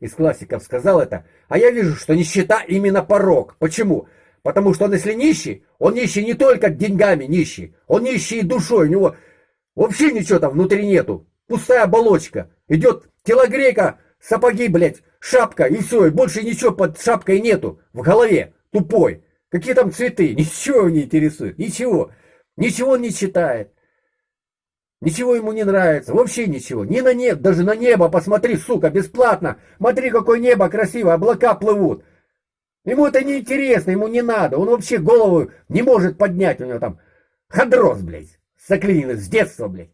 из классиков сказал это. А я вижу, что нищета именно порог. Почему? Потому что он если нищий, он нищий не только деньгами нищий, он нищий и душой. У него вообще ничего там внутри нету. Пустая оболочка. Идет телогрейка, сапоги, блядь, шапка и все. И больше ничего под шапкой нету. В голове. Тупой. Какие там цветы? Ничего его не интересует. Ничего. Ничего он не читает. Ничего ему не нравится, вообще ничего. Ни на небо, даже на небо посмотри, сука, бесплатно. Смотри, какое небо красивое, облака плывут. Ему это не интересно, ему не надо. Он вообще голову не может поднять. У него там хондроз, блядь, заклиненный с детства, блядь.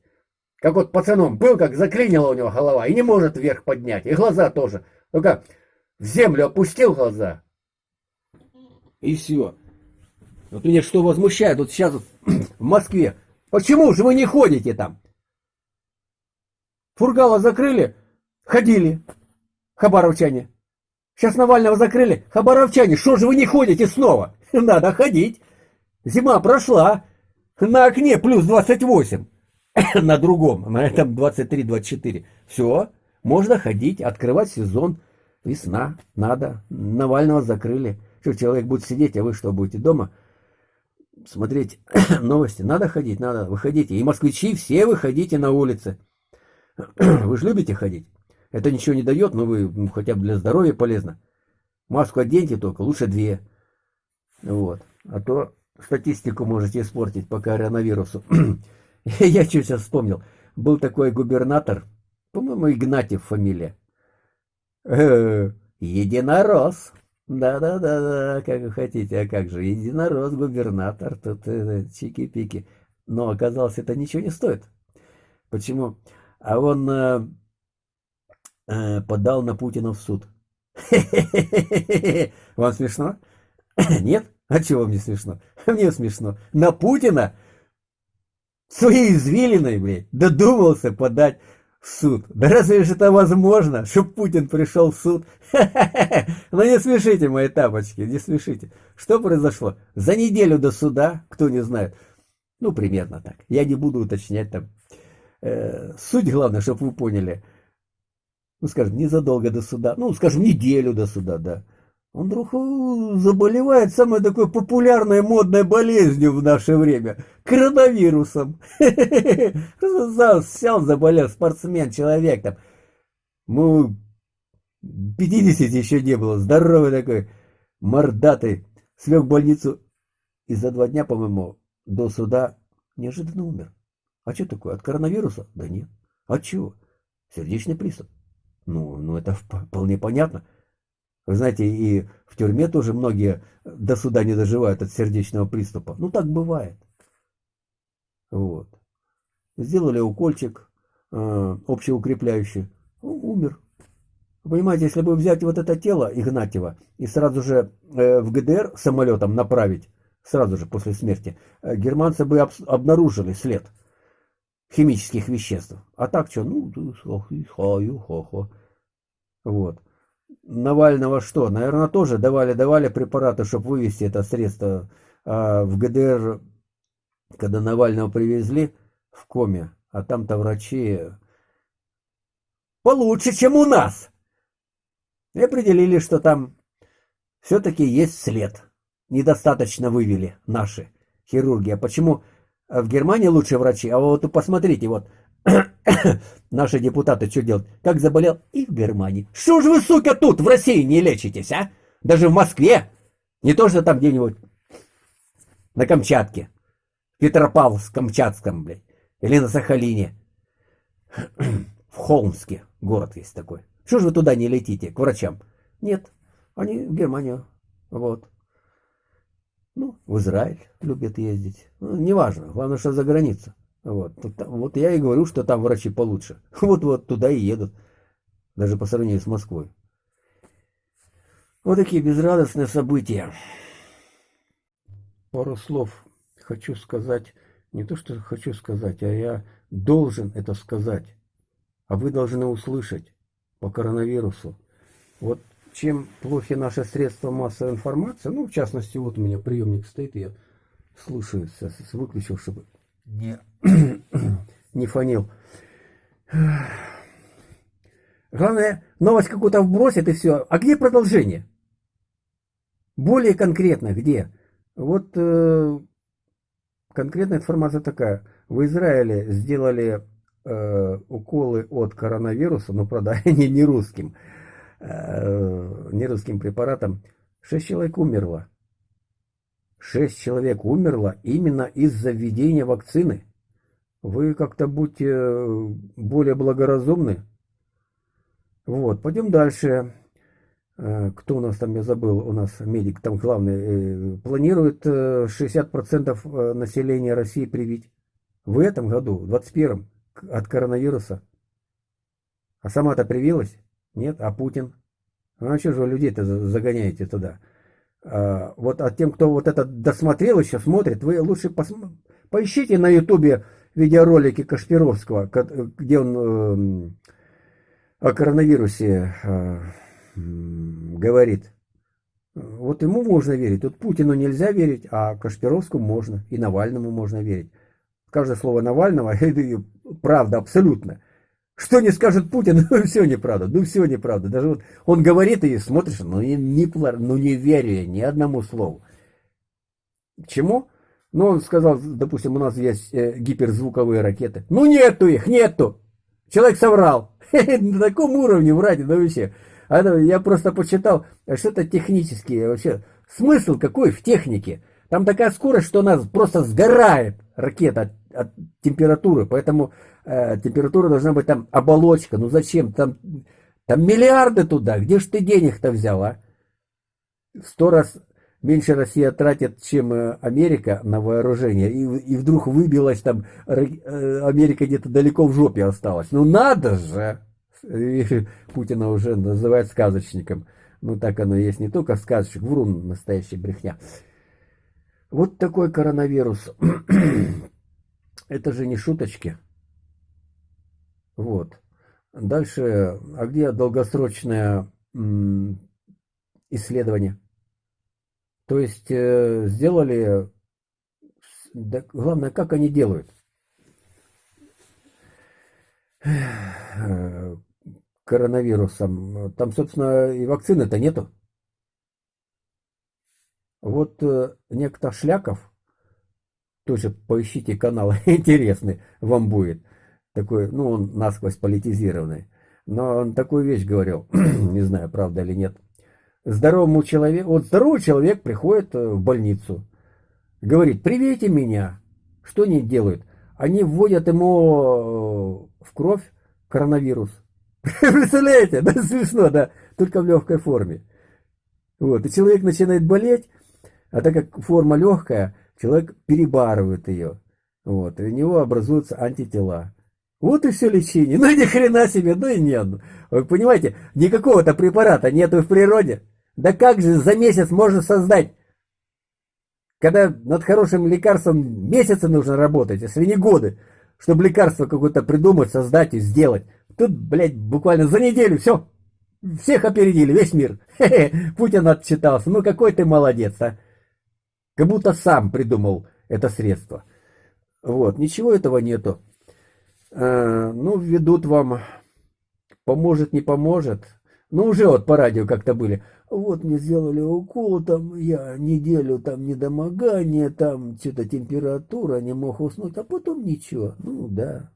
Как вот пацаном был, как заклинила у него голова, и не может вверх поднять. И глаза тоже. Только в землю опустил глаза. И все. Вот меня что возмущает, вот сейчас вот в Москве. Почему же вы не ходите там? Фургала закрыли, ходили, хабаровчане. Сейчас Навального закрыли. Хабаровчане, что же вы не ходите снова? Надо ходить. Зима прошла. На окне плюс 28. На другом, на этом 23-24. Все. Можно ходить, открывать сезон. Весна, надо. Навального закрыли. Что, человек будет сидеть, а вы что, будете дома смотреть новости? Надо ходить, надо. Выходите. И москвичи, все выходите на улицы. Вы же любите ходить. Это ничего не дает, но вы ну, хотя бы для здоровья полезно. Маску оденьте только, лучше две. Вот. А то статистику можете испортить по коронавирусу. Я что сейчас вспомнил. Был такой губернатор, по-моему, Игнатьев фамилия. Э, единорос. Да-да-да, как вы хотите, а как же, единорос, губернатор, тут э, чики-пики. Но оказалось, это ничего не стоит. Почему? А он э, э, подал на Путина в суд. Вам смешно? Нет? А чего мне смешно? Мне смешно. На Путина своей извилиной, блядь, додумался подать в суд. Да разве же это возможно, чтобы Путин пришел в суд? Ну не смешите, мои тапочки, не смешите. Что произошло? За неделю до суда, кто не знает, ну примерно так. Я не буду уточнять там. Э, суть главное, чтобы вы поняли. Ну скажем, незадолго до суда, ну скажем, неделю до суда, да он вдруг э, заболевает самой такой популярной модной болезнью в наше время – коронавирусом. Сел, заболел спортсмен, человек там. Ну, 50 еще не было, здоровый такой, мордатый. Слег в больницу и за два дня, по-моему, до суда неожиданно умер. А что такое, от коронавируса? Да нет. От чего? Сердечный приступ. Ну, ну это вполне понятно. Вы знаете, и в тюрьме тоже многие до суда не доживают от сердечного приступа. Ну, так бывает. Вот. Сделали укольчик э, общеукрепляющий. Умер. Понимаете, если бы взять вот это тело Игнатьева и сразу же э, в ГДР самолетом направить, сразу же после смерти, э, германцы бы об, обнаружили след химических веществ. А так что, ну, вот. Навального что? Наверное, тоже давали-давали препараты, чтобы вывести это средство. А в ГДР, когда Навального привезли в коме, а там-то врачи получше, чем у нас. И определили, что там все-таки есть след. Недостаточно вывели наши хирурги. А почему в Германии лучшие врачи? А вот посмотрите, вот Наши депутаты что делают? Как заболел? И в Германии. Что же вы, сука, тут в России не лечитесь, а? Даже в Москве. Не то, что там где-нибудь на Камчатке. Петропавловск-Камчатском, блядь. Или на Сахалине. В Холмске город есть такой. Что же вы туда не летите, к врачам? Нет, они в Германию. Вот. Ну, в Израиль любят ездить. Ну, неважно, главное, что за границу. Вот. вот я и говорю, что там врачи получше. Вот-вот туда и едут. Даже по сравнению с Москвой. Вот такие безрадостные события. Пару слов хочу сказать. Не то, что хочу сказать, а я должен это сказать. А вы должны услышать по коронавирусу. Вот чем плохи наши средства массовой информации, ну, в частности, вот у меня приемник стоит, я слушаю, сейчас выключил, чтобы не, не фонил. Главное, новость какую-то вбросит и все. А где продолжение? Более конкретно, где? Вот э, конкретная информация такая. В Израиле сделали э, уколы от коронавируса, но, правда, они не русским, э, не русским препаратом. Шесть человек умерло. Шесть человек умерло именно из-за введения вакцины. Вы как-то будьте э, более благоразумны. Вот, пойдем дальше. Э, кто у нас там, я забыл, у нас медик там главный, э, планирует 60% населения России привить. В этом году, в 21-м, от коронавируса. А сама-то привилась? Нет? А Путин? А что же вы людей-то загоняете туда? А, вот а тем, кто вот это досмотрел еще смотрит, вы лучше пос... поищите на ютубе видеоролики Кашпировского, где он э, о коронавирусе э, говорит. Вот ему можно верить. Тут Путину нельзя верить, а Кашпировскому можно. И Навальному можно верить. Каждое слово Навального – это правда абсолютно. Что не скажет Путин, ну все неправда, ну все неправда. Даже вот он говорит и смотришь, ну не, не, ну не верю я ни одному слову. К чему? Ну, он сказал, допустим, у нас есть э, гиперзвуковые ракеты. Ну, нету их, нету. Человек соврал. На таком уровне врать, да вообще. А, я просто почитал, что это технические вообще. Смысл какой в технике? Там такая скорость, что она просто сгорает, ракета, от, температуры. Поэтому э, температура должна быть там оболочка. Ну зачем? Там, там миллиарды туда. Где ж ты денег-то взял, а? Сто раз меньше Россия тратит, чем э, Америка на вооружение, и, и вдруг выбилась там, э, Америка где-то далеко в жопе осталась. Ну надо же! И Путина уже называют сказочником. Ну так оно и есть, не только сказочник, врун, настоящий брехня. Вот такой коронавирус. Это же не шуточки. Вот. Дальше, а где долгосрочное исследование? То есть э, сделали, да, главное, как они делают. Коронавирусом. Там, собственно, и вакцины-то нету. Вот э, некто Шляков, тоже поищите канал, интересный вам будет. Такой, ну, он насквозь политизированный. Но он такую вещь говорил, не знаю, правда или нет здоровому человеку, вот здоровый человек приходит э, в больницу, говорит, привейте меня. Что они делают? Они вводят ему э, в кровь коронавирус. Представляете? Да, смешно, да, только в легкой форме. Вот, и человек начинает болеть, а так как форма легкая, человек перебарывает ее. Вот, и у него образуются антитела. Вот и все лечение. Ну ни хрена себе, ну и нет. Вы понимаете, никакого-то препарата нету в природе. Да как же за месяц можно создать? Когда над хорошим лекарством месяцы нужно работать, если не годы, чтобы лекарство какое-то придумать, создать и сделать. Тут, блядь, буквально за неделю все. Всех опередили, весь мир. Хе-хе, Путин отчитался. Ну какой ты молодец, а. Как будто сам придумал это средство. Вот, ничего этого нету. А, ну, ведут вам, поможет, не поможет. Ну, уже вот по радио как-то были вот мне сделали укол, там я неделю там недомогание, там что-то температура, не мог уснуть, а потом ничего. Ну да.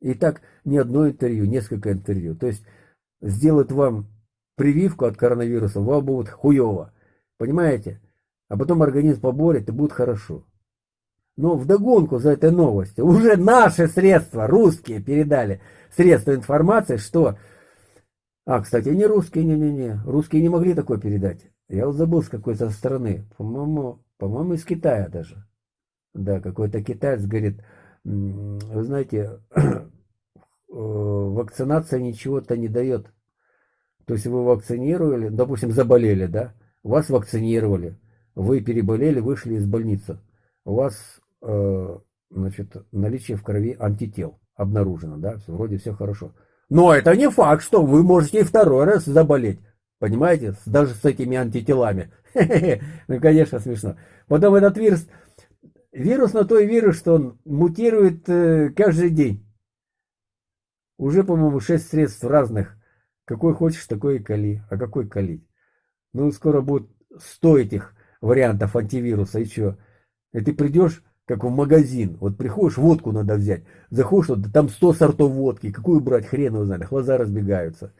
И так не одно интервью, несколько интервью. То есть сделать вам прививку от коронавируса, вам будет хуево. Понимаете? А потом организм поборет и будет хорошо. Но вдогонку за этой новостью уже наши средства, русские, передали средства информации, что а, кстати, не русские, не-не-не. Русские не могли такое передать. Я вот забыл с какой-то страны. По-моему, по-моему, из Китая даже. Да, какой-то китаец говорит, вы знаете, э, вакцинация ничего-то не дает. То есть вы вакцинировали, допустим, заболели, да? Вас вакцинировали, вы переболели, вышли из больницы. У вас, э, значит, наличие в крови антител обнаружено, да? Вроде все хорошо. Но это не факт, что вы можете и второй раз заболеть. Понимаете? Даже с этими антителами. Ну, конечно, смешно. Потом этот вирус, вирус на той вирус, что он мутирует э, каждый день. Уже, по-моему, шесть средств разных. Какой хочешь, такой и кали. А какой калить? Ну, скоро будет 100 этих вариантов антивируса. Что? И ты придешь как в магазин. Вот приходишь, водку надо взять. Заходишь, вот, там 100 сортов водки. Какую брать, хрен его знает. Глаза разбегаются.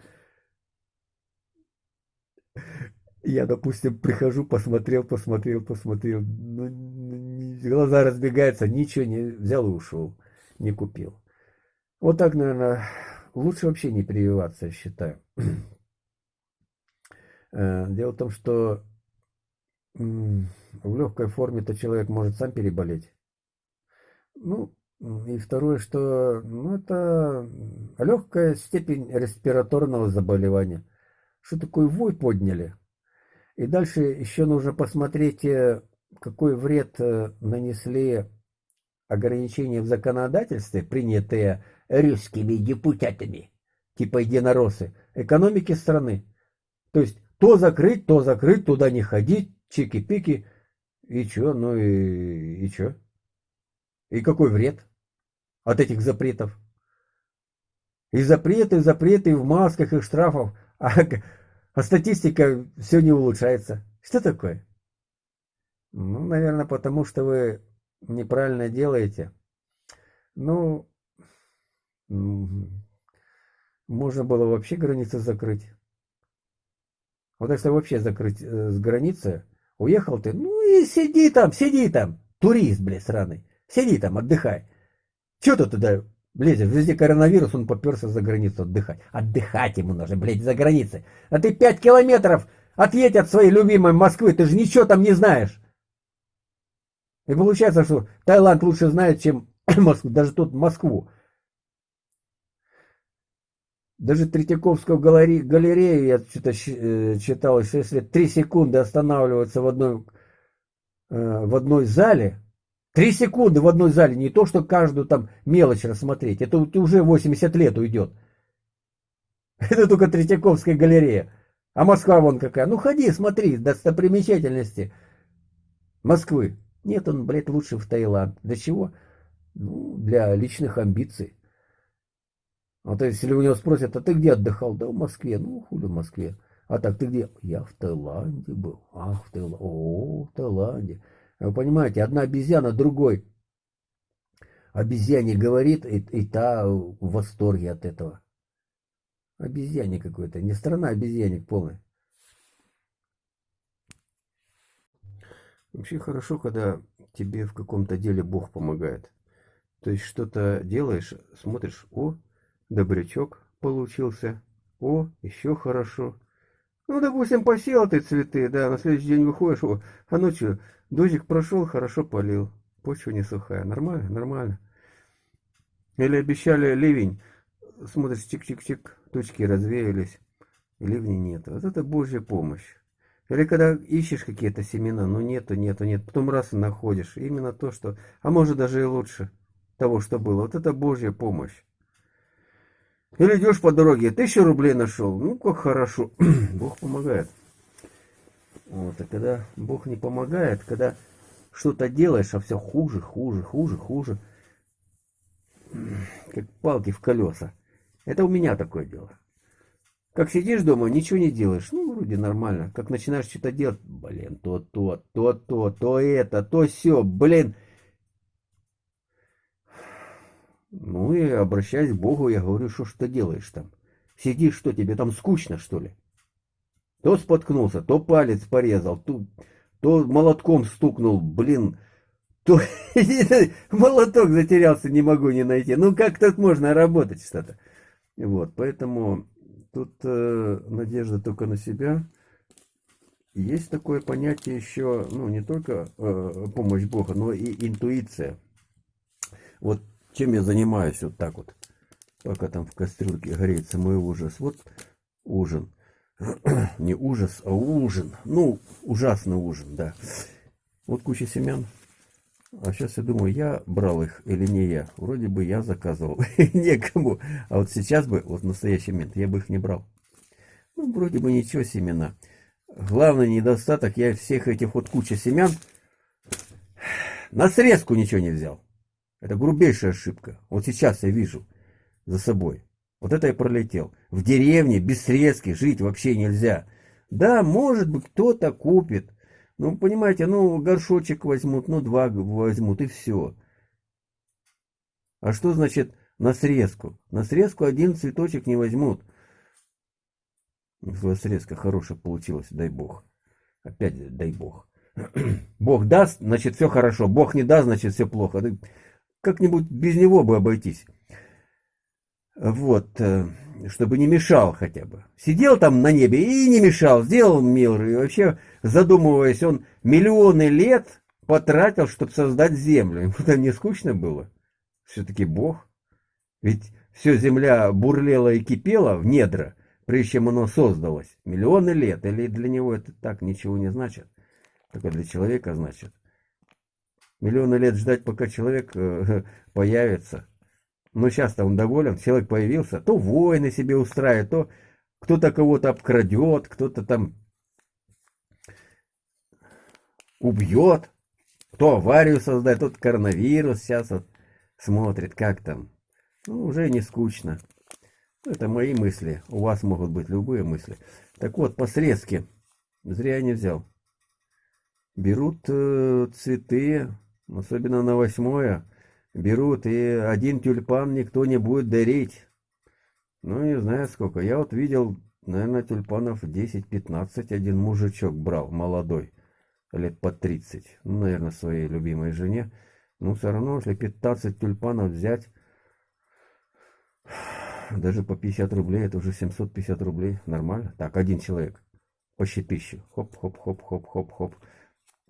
Я, допустим, прихожу, посмотрел, посмотрел, посмотрел. Ну, глаза разбегаются, ничего не взял и ушел. Не купил. Вот так, наверное, лучше вообще не прививаться, я считаю. Э, дело в том, что в легкой форме-то человек может сам переболеть. Ну, и второе, что ну, это легкая степень респираторного заболевания. Что такое вой подняли? И дальше еще нужно посмотреть, э, какой вред э, нанесли ограничения в законодательстве, принятые русскими депутатами, типа единороссы, экономики страны. То есть то закрыть, то закрыть, туда не ходить, чики-пики, и чё, ну и, и чё? И какой вред от этих запретов? И запреты, запреты, и в масках, и штрафов. А, а статистика все не улучшается. Что такое? Ну, наверное, потому что вы неправильно делаете. Ну, можно было вообще границы закрыть. Вот если вообще закрыть э, с границы, уехал ты, ну и сиди там, сиди там, турист, блядь, сраный. Сиди там, отдыхай. Че ты туда лезешь? Везде коронавирус, он поперся за границу отдыхать. Отдыхать ему нужно, блядь, за границей. А ты пять километров отъедь от своей любимой Москвы, ты же ничего там не знаешь. И получается, что Таиланд лучше знает, чем Москву, даже тут Москву. Даже Третьяковскую галерею я что-то э, читал, что если три секунды останавливаться в одной, э, в одной зале, три секунды в одной зале, не то, что каждую там мелочь рассмотреть, это уже 80 лет уйдет. Это только Третьяковская галерея. А Москва вон какая. Ну ходи, смотри, достопримечательности Москвы. Нет, он, блядь, лучше в Таиланд. Для чего? Ну, для личных амбиций. А то если у него спросят, а ты где отдыхал? Да в Москве. Ну, хули в Москве. А так ты где? Я в Таиланде был. Ах, в Таиланде. О, в Таиланде. Вы понимаете, одна обезьяна другой обезьяне говорит, и, и та в восторге от этого. Обезьяне какой-то. Не страна обезьянник полный. Вообще хорошо, когда тебе в каком-то деле Бог помогает. То есть что-то делаешь, смотришь, о, добрячок получился, о, еще хорошо. Ну, допустим, посел ты цветы, да, на следующий день выходишь, о, а ночью дождик прошел, хорошо полил, почва не сухая, нормально, нормально. Или обещали ливень, смотришь, чик-чик-чик, тучки развеялись, и ливня нет. Вот это Божья помощь. Или когда ищешь какие-то семена, ну нету, нету, нет, потом раз и находишь. Именно то, что, а может даже и лучше того, что было. Вот это Божья помощь. Или идешь по дороге, тысячу рублей нашел, ну как хорошо, Бог помогает. Вот, а когда Бог не помогает, когда что-то делаешь, а все хуже, хуже, хуже, хуже, как палки в колеса. Это у меня такое дело. Как сидишь дома, ничего не делаешь. Ну, вроде нормально. Как начинаешь что-то делать, блин, то, то, то, то, то это, то все, блин. Ну и обращаясь к Богу, я говорю, что что делаешь там? Сидишь, что тебе там скучно, что ли? То споткнулся, то палец порезал, то, то молотком стукнул, блин, то молоток затерялся, не могу не найти. Ну как тут можно работать что-то? Вот, поэтому Тут э, надежда только на себя. Есть такое понятие еще, ну, не только э, помощь Бога, но и интуиция. Вот чем я занимаюсь вот так вот, пока там в кастрюльке греется мой ужас. Вот ужин. не ужас, а ужин. Ну, ужасный ужин, да. Вот куча семян. А сейчас я думаю, я брал их или не я. Вроде бы я заказывал. Некому. А вот сейчас бы, вот в настоящий момент, я бы их не брал. Ну, вроде бы ничего семена. Главный недостаток, я всех этих вот куча семян на срезку ничего не взял. Это грубейшая ошибка. Вот сейчас я вижу за собой. Вот это я пролетел. В деревне без срезки жить вообще нельзя. Да, может быть, кто-то купит. Ну, понимаете, ну, горшочек возьмут, ну, два возьмут, и все. А что значит на срезку? На срезку один цветочек не возьмут. Если срезка хорошая получилась, дай бог. Опять дай бог. Бог даст, значит, все хорошо. Бог не даст, значит, все плохо. Как-нибудь без него бы обойтись. Вот. Э, чтобы не мешал хотя бы. Сидел там на небе и не мешал, сделал мир. И вообще, задумываясь, он миллионы лет потратил, чтобы создать землю. Ему там не скучно было. Все-таки Бог. Ведь все земля бурлела и кипела в недра, прежде чем оно создалось. Миллионы лет. Или для него это так ничего не значит. Только для человека значит. Миллионы лет ждать, пока человек э, появится. Но сейчас-то он доволен, человек появился, то войны себе устраивает, то кто-то кого-то обкрадет, кто-то там убьет, кто аварию создает, тот коронавирус сейчас вот смотрит, как там. Ну, уже не скучно. Это мои мысли. У вас могут быть любые мысли. Так вот, по срезке. Зря я не взял. Берут э, цветы, особенно на восьмое. Берут, и один тюльпан никто не будет дарить. Ну, не знаю сколько. Я вот видел, наверное, тюльпанов 10-15 один мужичок брал, молодой. Лет по 30. Ну, наверное, своей любимой жене. Ну, все равно, если 15 тюльпанов взять, даже по 50 рублей, это уже 750 рублей. Нормально. Так, один человек. Почти тысячу. Хоп-хоп-хоп-хоп-хоп-хоп.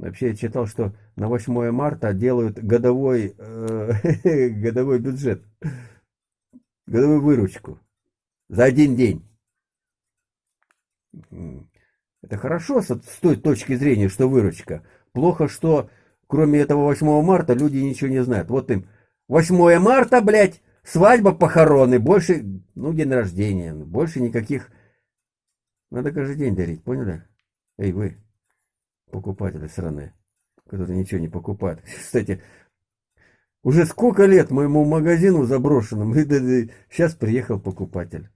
Вообще я читал, что на 8 марта делают годовой, э, годовой бюджет. Годовую выручку. За один день. Это хорошо с той точки зрения, что выручка. Плохо, что кроме этого 8 марта люди ничего не знают. Вот им 8 марта, блядь, Свадьба, похороны, больше, ну, день рождения, больше никаких. Надо каждый день дарить, поняли? Эй, вы, покупатели сраные, которые ничего не покупают. Кстати, уже сколько лет моему магазину заброшенному, и сейчас приехал покупатель.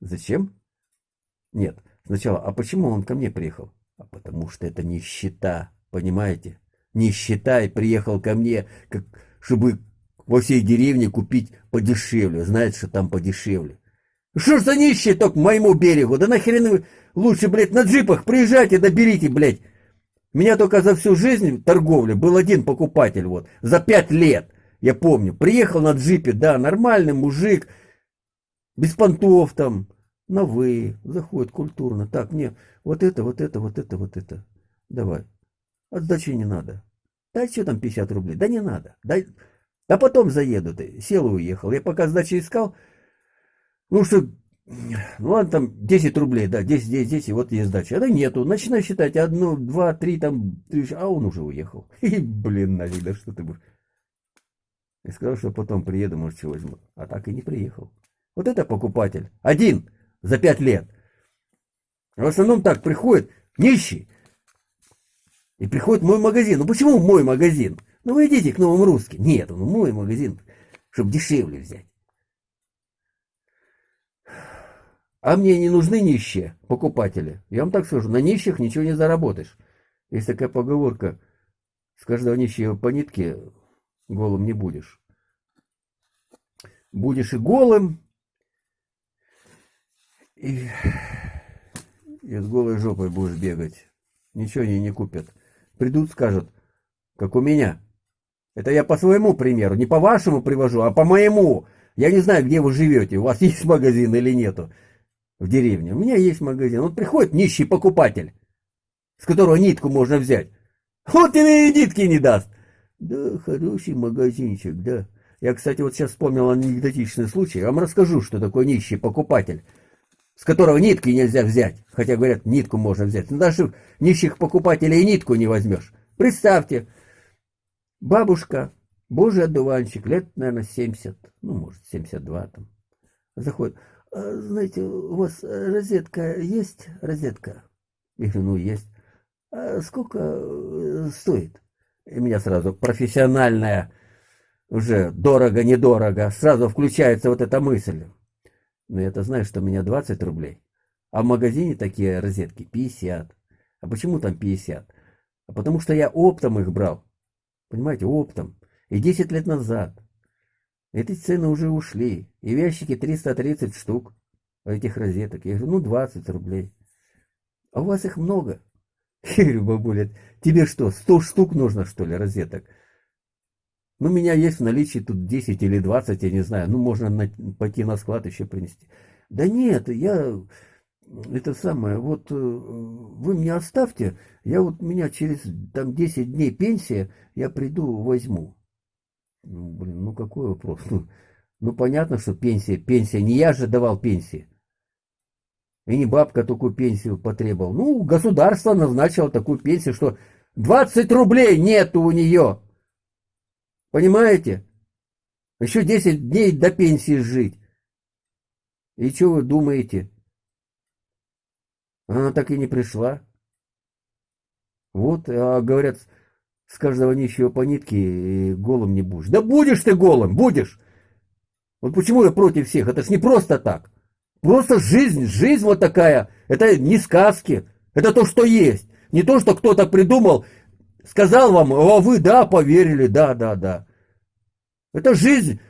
Зачем? Нет, сначала, а почему он ко мне приехал? А потому что это нищета, понимаете? Нищета и приехал ко мне, как, чтобы во всей деревне купить подешевле. Знает, что там подешевле. Что ж за нищие только к моему берегу? Да нахрен вы лучше, блядь, на джипах приезжайте, доберите, блядь. Меня только за всю жизнь торговли был один покупатель, вот, за пять лет. Я помню, приехал на джипе, да, нормальный мужик, без понтов там, на вы, заходит культурно. Так, мне вот это, вот это, вот это, вот это. Давай. Отдачи не надо. Дай что там 50 рублей? Да не надо. Дай а потом заеду ты. Сел и уехал. Я пока сдачи искал. Ну что, ну ладно, там 10 рублей, да, 10, 10, 10, вот есть сдача. А да нету. Начинаю считать одну, два, три, там, а он уже уехал. И, блин, нафиг, да что ты будешь. И сказал, что потом приеду, может, чего возьму. А так и не приехал. Вот это покупатель. Один за пять лет. В основном так приходит нищий. И приходит мой магазин. Ну почему мой магазин? Ну вы идите к новым русским. Нет, он мой магазин, чтобы дешевле взять. А мне не нужны нищие покупатели. Я вам так скажу, на нищих ничего не заработаешь. Есть такая поговорка, с каждого нищего по нитке голым не будешь. Будешь и голым, и, и с голой жопой будешь бегать. Ничего они не купят. Придут, скажут, как у меня. Это я по своему примеру, не по вашему привожу, а по моему. Я не знаю, где вы живете, у вас есть магазин или нету в деревне. У меня есть магазин. Вот приходит нищий покупатель, с которого нитку можно взять. Вот и нитки не даст. Да, хороший магазинчик, да. Я, кстати, вот сейчас вспомнил анекдотичный случай. Я вам расскажу, что такое нищий покупатель, с которого нитки нельзя взять. Хотя, говорят, нитку можно взять. Но даже нищих покупателей нитку не возьмешь. Представьте, Бабушка, божий одуванчик, лет, наверное, 70, ну, может, 72 там, заходит. А, знаете, у вас розетка есть? Розетка? Я говорю, ну, есть. А сколько э, стоит? И меня сразу профессиональная, уже дорого-недорого, сразу включается вот эта мысль. Но я-то знаю, что у меня 20 рублей. А в магазине такие розетки 50. А почему там 50? А потому что я оптом их брал. Понимаете, оптом. И 10 лет назад. Эти цены уже ушли. И в ящике 330 штук этих розеток. Я говорю, ну 20 рублей. А у вас их много. Я говорю, бабуля, тебе что, 100 штук нужно, что ли, розеток? Ну, у меня есть в наличии тут 10 или 20, я не знаю. Ну, можно на, пойти на склад еще принести. Да нет, я это самое, вот э, вы мне оставьте, я вот меня через там 10 дней пенсия, я приду, возьму. Ну, блин, ну какой вопрос? Ну, ну понятно, что пенсия, пенсия, не я же давал пенсии. И не бабка такую пенсию потребовал. Ну, государство назначило такую пенсию, что 20 рублей нету у нее. Понимаете? Еще 10 дней до пенсии жить. И что вы думаете? Она так и не пришла. Вот, а говорят, с каждого нищего по нитке голым не будешь. Да будешь ты голым, будешь! Вот почему я против всех? Это ж не просто так. Просто жизнь, жизнь вот такая. Это не сказки. Это то, что есть. Не то, что кто-то придумал, сказал вам, а вы, да, поверили, да, да, да. Это жизнь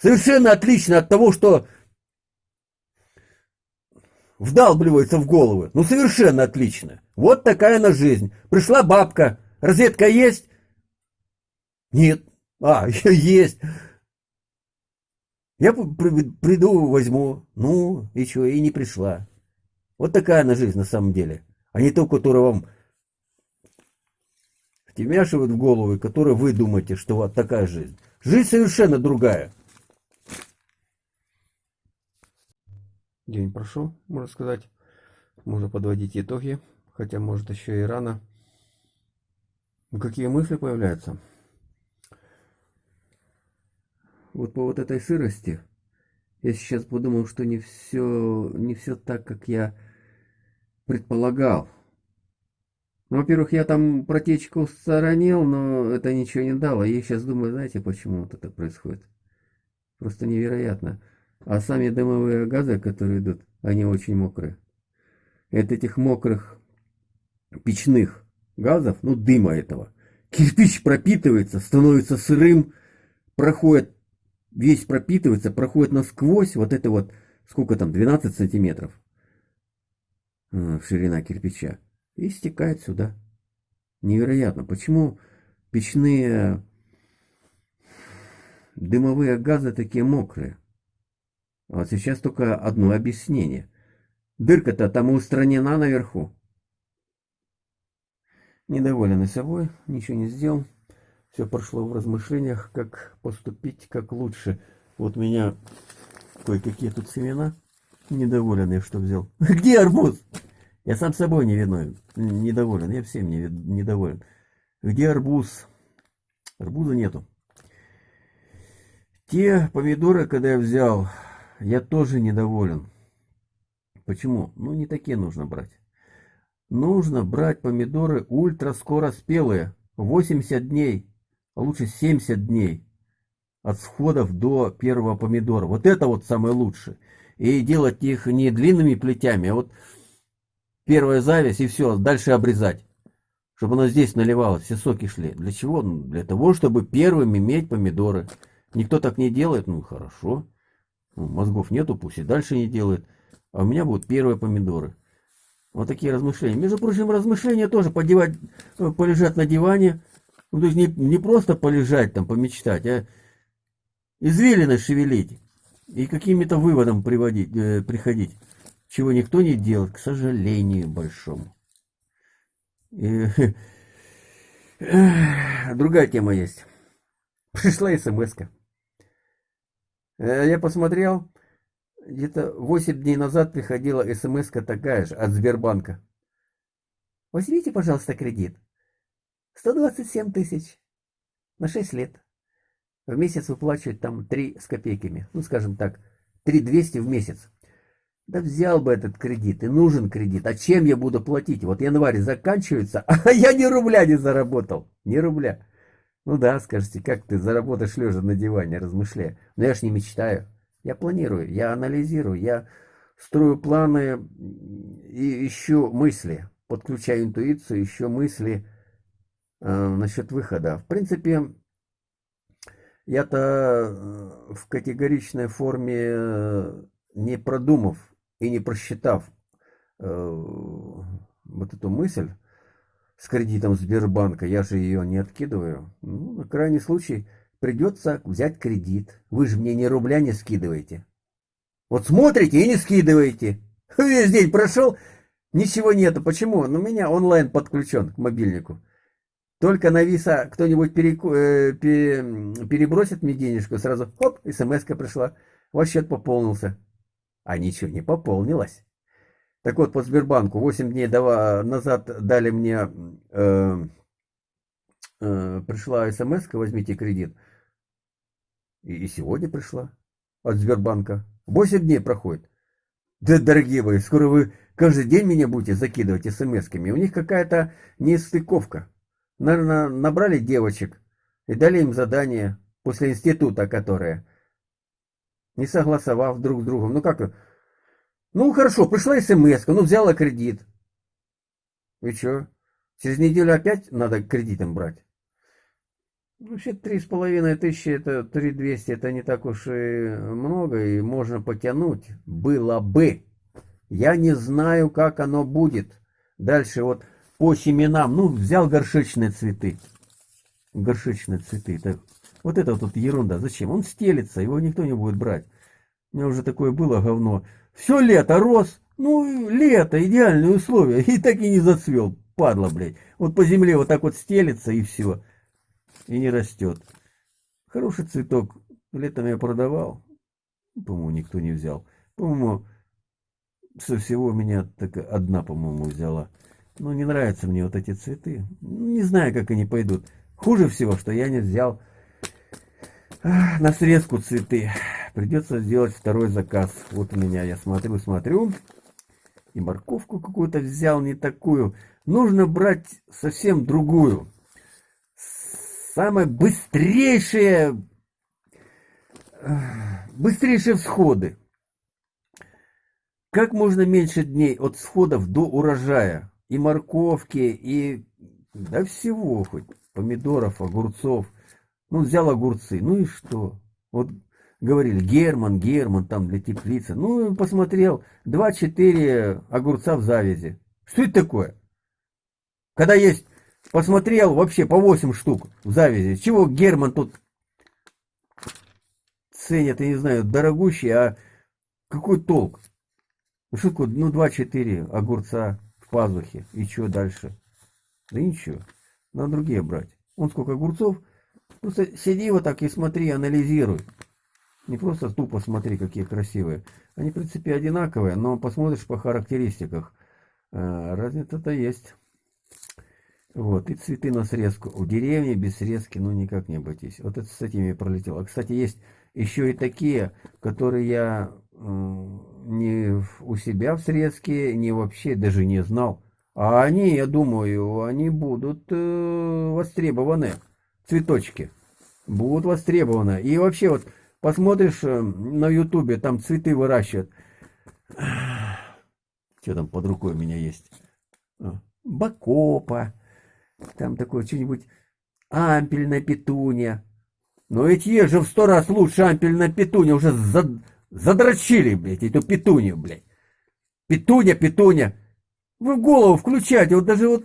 совершенно отличная от того, что вдалбливается в головы. Ну, совершенно отлично. Вот такая она жизнь. Пришла бабка. Розетка есть? Нет. А, есть. Я приду, возьму. Ну, и что, и не пришла. Вот такая она жизнь на самом деле. А не то, которая вам втемяшивают в голову, и которой вы думаете, что вот такая жизнь. Жизнь совершенно другая. День прошел, можно сказать. Можно подводить итоги, хотя может еще и рано. Ну, какие мысли появляются? Вот по вот этой сырости я сейчас подумал, что не все, не все так, как я предполагал. Ну, во-первых, я там протечку сторонил, но это ничего не дало. Я сейчас думаю, знаете, почему вот это происходит? Просто невероятно. А сами дымовые газы, которые идут, они очень мокрые. от этих мокрых печных газов, ну дыма этого, кирпич пропитывается, становится сырым, проходит, весь пропитывается, проходит насквозь, вот это вот, сколько там, 12 сантиметров э, ширина кирпича, и стекает сюда. Невероятно, почему печные дымовые газы такие мокрые? Вот сейчас только одно объяснение. Дырка-то там устранена наверху. Недоволен и собой, ничего не сделал. Все прошло в размышлениях, как поступить, как лучше. Вот меня кое-какие тут семена. Недоволен я, что взял. Где арбуз? Я сам собой не виновен. Недоволен, я всем не, недоволен. Где арбуз? Арбуза нету. Те помидоры, когда я взял, я тоже недоволен. Почему? Ну, не такие нужно брать. Нужно брать помидоры ультраскороспелые. 80 дней, а лучше 70 дней от сходов до первого помидора. Вот это вот самое лучшее. И делать их не длинными плетями, а вот первая зависть и все, дальше обрезать. Чтобы оно здесь наливалось, все соки шли. Для чего? Ну, для того, чтобы первым иметь помидоры. Никто так не делает, ну хорошо. Ну, мозгов нету, пусть и дальше не делает. А у меня будут первые помидоры. Вот такие размышления. Между прочим, размышления тоже подевать, э, полежать на диване. Ну, то есть не, не просто полежать там, помечтать, а извилины шевелить и какими-то выводом приводить, э, приходить, чего никто не делает, к сожалению большому. И, э, другая тема есть. Пришла смс -ка. Э, я посмотрел, где-то 8 дней назад приходила смс такая же от Сбербанка. Возьмите, пожалуйста, кредит. 127 тысяч на 6 лет. В месяц выплачивать там 3 с копейками. Ну, скажем так, 3200 в месяц. Да взял бы этот кредит, и нужен кредит. А чем я буду платить? Вот январь заканчивается, а я ни рубля не заработал. Ни рубля. Ну да, скажете, как ты заработаешь лежа на диване, размышляя. Но я ж не мечтаю. Я планирую, я анализирую, я строю планы и ищу мысли. Подключаю интуицию, ищу мысли э, насчет выхода. В принципе, я-то э, в категоричной форме, э, не продумав и не просчитав э, вот эту мысль, с кредитом Сбербанка, я же ее не откидываю. Ну, на крайний случай придется взять кредит. Вы же мне ни рубля не скидываете. Вот смотрите и не скидываете. Весь день прошел, ничего нету. Почему? Ну, меня онлайн подключен к мобильнику. Только на виса кто-нибудь переку... э, перебросит мне денежку, сразу хоп, смс пришла. Ваш счет пополнился. А ничего не пополнилось. Так вот, по Сбербанку 8 дней назад дали мне, э, э, пришла смс возьмите кредит. И, и сегодня пришла от Сбербанка. 8 дней проходит. Да, дорогие мои, скоро вы каждый день меня будете закидывать смс-ками. У них какая-то нестыковка. Наверное, набрали девочек и дали им задание после института, которое не согласовав друг с другом. Ну как? Ну хорошо, пришла смс, ну взяла кредит. И что? Через неделю опять надо кредитом брать? Вообще три с половиной тысячи, это три двести, это не так уж и много, и можно потянуть. Было бы. Я не знаю, как оно будет. Дальше вот по семенам, ну, взял горшечные цветы. Горшечные цветы. Так, вот это вот ерунда. Зачем? Он стелится, его никто не будет брать. У меня уже такое было говно. Все лето рос. Ну, лето, идеальные условия. И так и не зацвел. Падла, блядь. Вот по земле вот так вот стелится и все. И не растет. Хороший цветок. Летом я продавал. По-моему, никто не взял. По-моему, со всего меня так одна, по-моему, взяла. Ну, не нравятся мне вот эти цветы. Не знаю, как они пойдут. Хуже всего, что я не взял на срезку цветы. Придется сделать второй заказ. Вот у меня, я смотрю, смотрю. И морковку какую-то взял, не такую. Нужно брать совсем другую. Самые быстрейшие, быстрейшие всходы. Как можно меньше дней от всходов до урожая? И морковки, и да всего хоть. Помидоров, огурцов. Ну, взял огурцы. Ну и что? Вот говорили, Герман, Герман, там для теплицы. Ну, посмотрел, 2-4 огурца в завязи. Что это такое? Когда есть, посмотрел вообще по 8 штук в завязи. Чего Герман тут ценят, я не знаю, дорогущий, а какой толк? Ну, что такое, ну, 2-4 огурца в пазухе. И что дальше? Да ничего, надо другие брать. Он сколько огурцов, просто сиди вот так и смотри, анализируй. Не просто тупо смотри, какие красивые. Они, в принципе, одинаковые, но посмотришь по характеристиках. А, разница-то есть. Вот, и цветы на срезку. В деревне без срезки, ну, никак не обойтись. Вот это с этими пролетело. Кстати, есть еще и такие, которые я не у себя в срезке, не вообще даже не знал. А они, я думаю, они будут э, востребованы. Цветочки будут востребованы. И вообще вот Посмотришь э, на ютубе, там цветы выращивают. Что там под рукой у меня есть? А, бакопа. Там такое что-нибудь ампельная петуния. Но ведь есть же в сто раз лучше ампельная петуния. Уже зад... задрочили, блядь, эту петунию, блядь. Петуня, петуня. Вы голову включайте. Вот даже вот...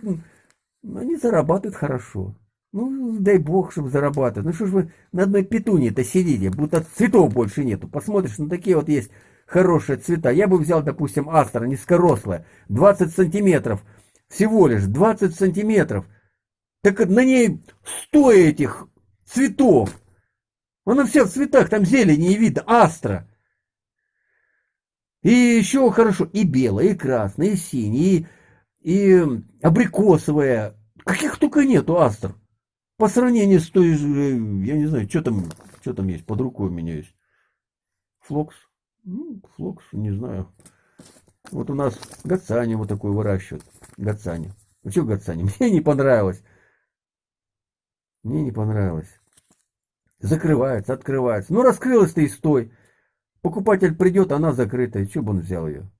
Они зарабатывают хорошо. Ну, дай бог, чтобы зарабатывать. Ну, что ж вы на одной петуне-то сидите, будто цветов больше нету. Посмотришь, ну, такие вот есть хорошие цвета. Я бы взял, допустим, астра низкорослая, 20 сантиметров. Всего лишь 20 сантиметров. Так на ней 100 этих цветов. Она вся в цветах, там зелени и видно, астра. И еще хорошо, и белая, и красная, и синяя, и, и абрикосовая. Каких только нету астр. По сравнению с той же, я не знаю, что там, что там есть, под рукой у меня есть. Флокс. Ну, флокс, не знаю. Вот у нас гацанию вот такой выращивают. Гацания. Ну что гацания? Мне не понравилось. Мне не понравилось. Закрывается, открывается. Ну раскрылась-то и стой. Покупатель придет, она закрыта. И что бы он взял ее?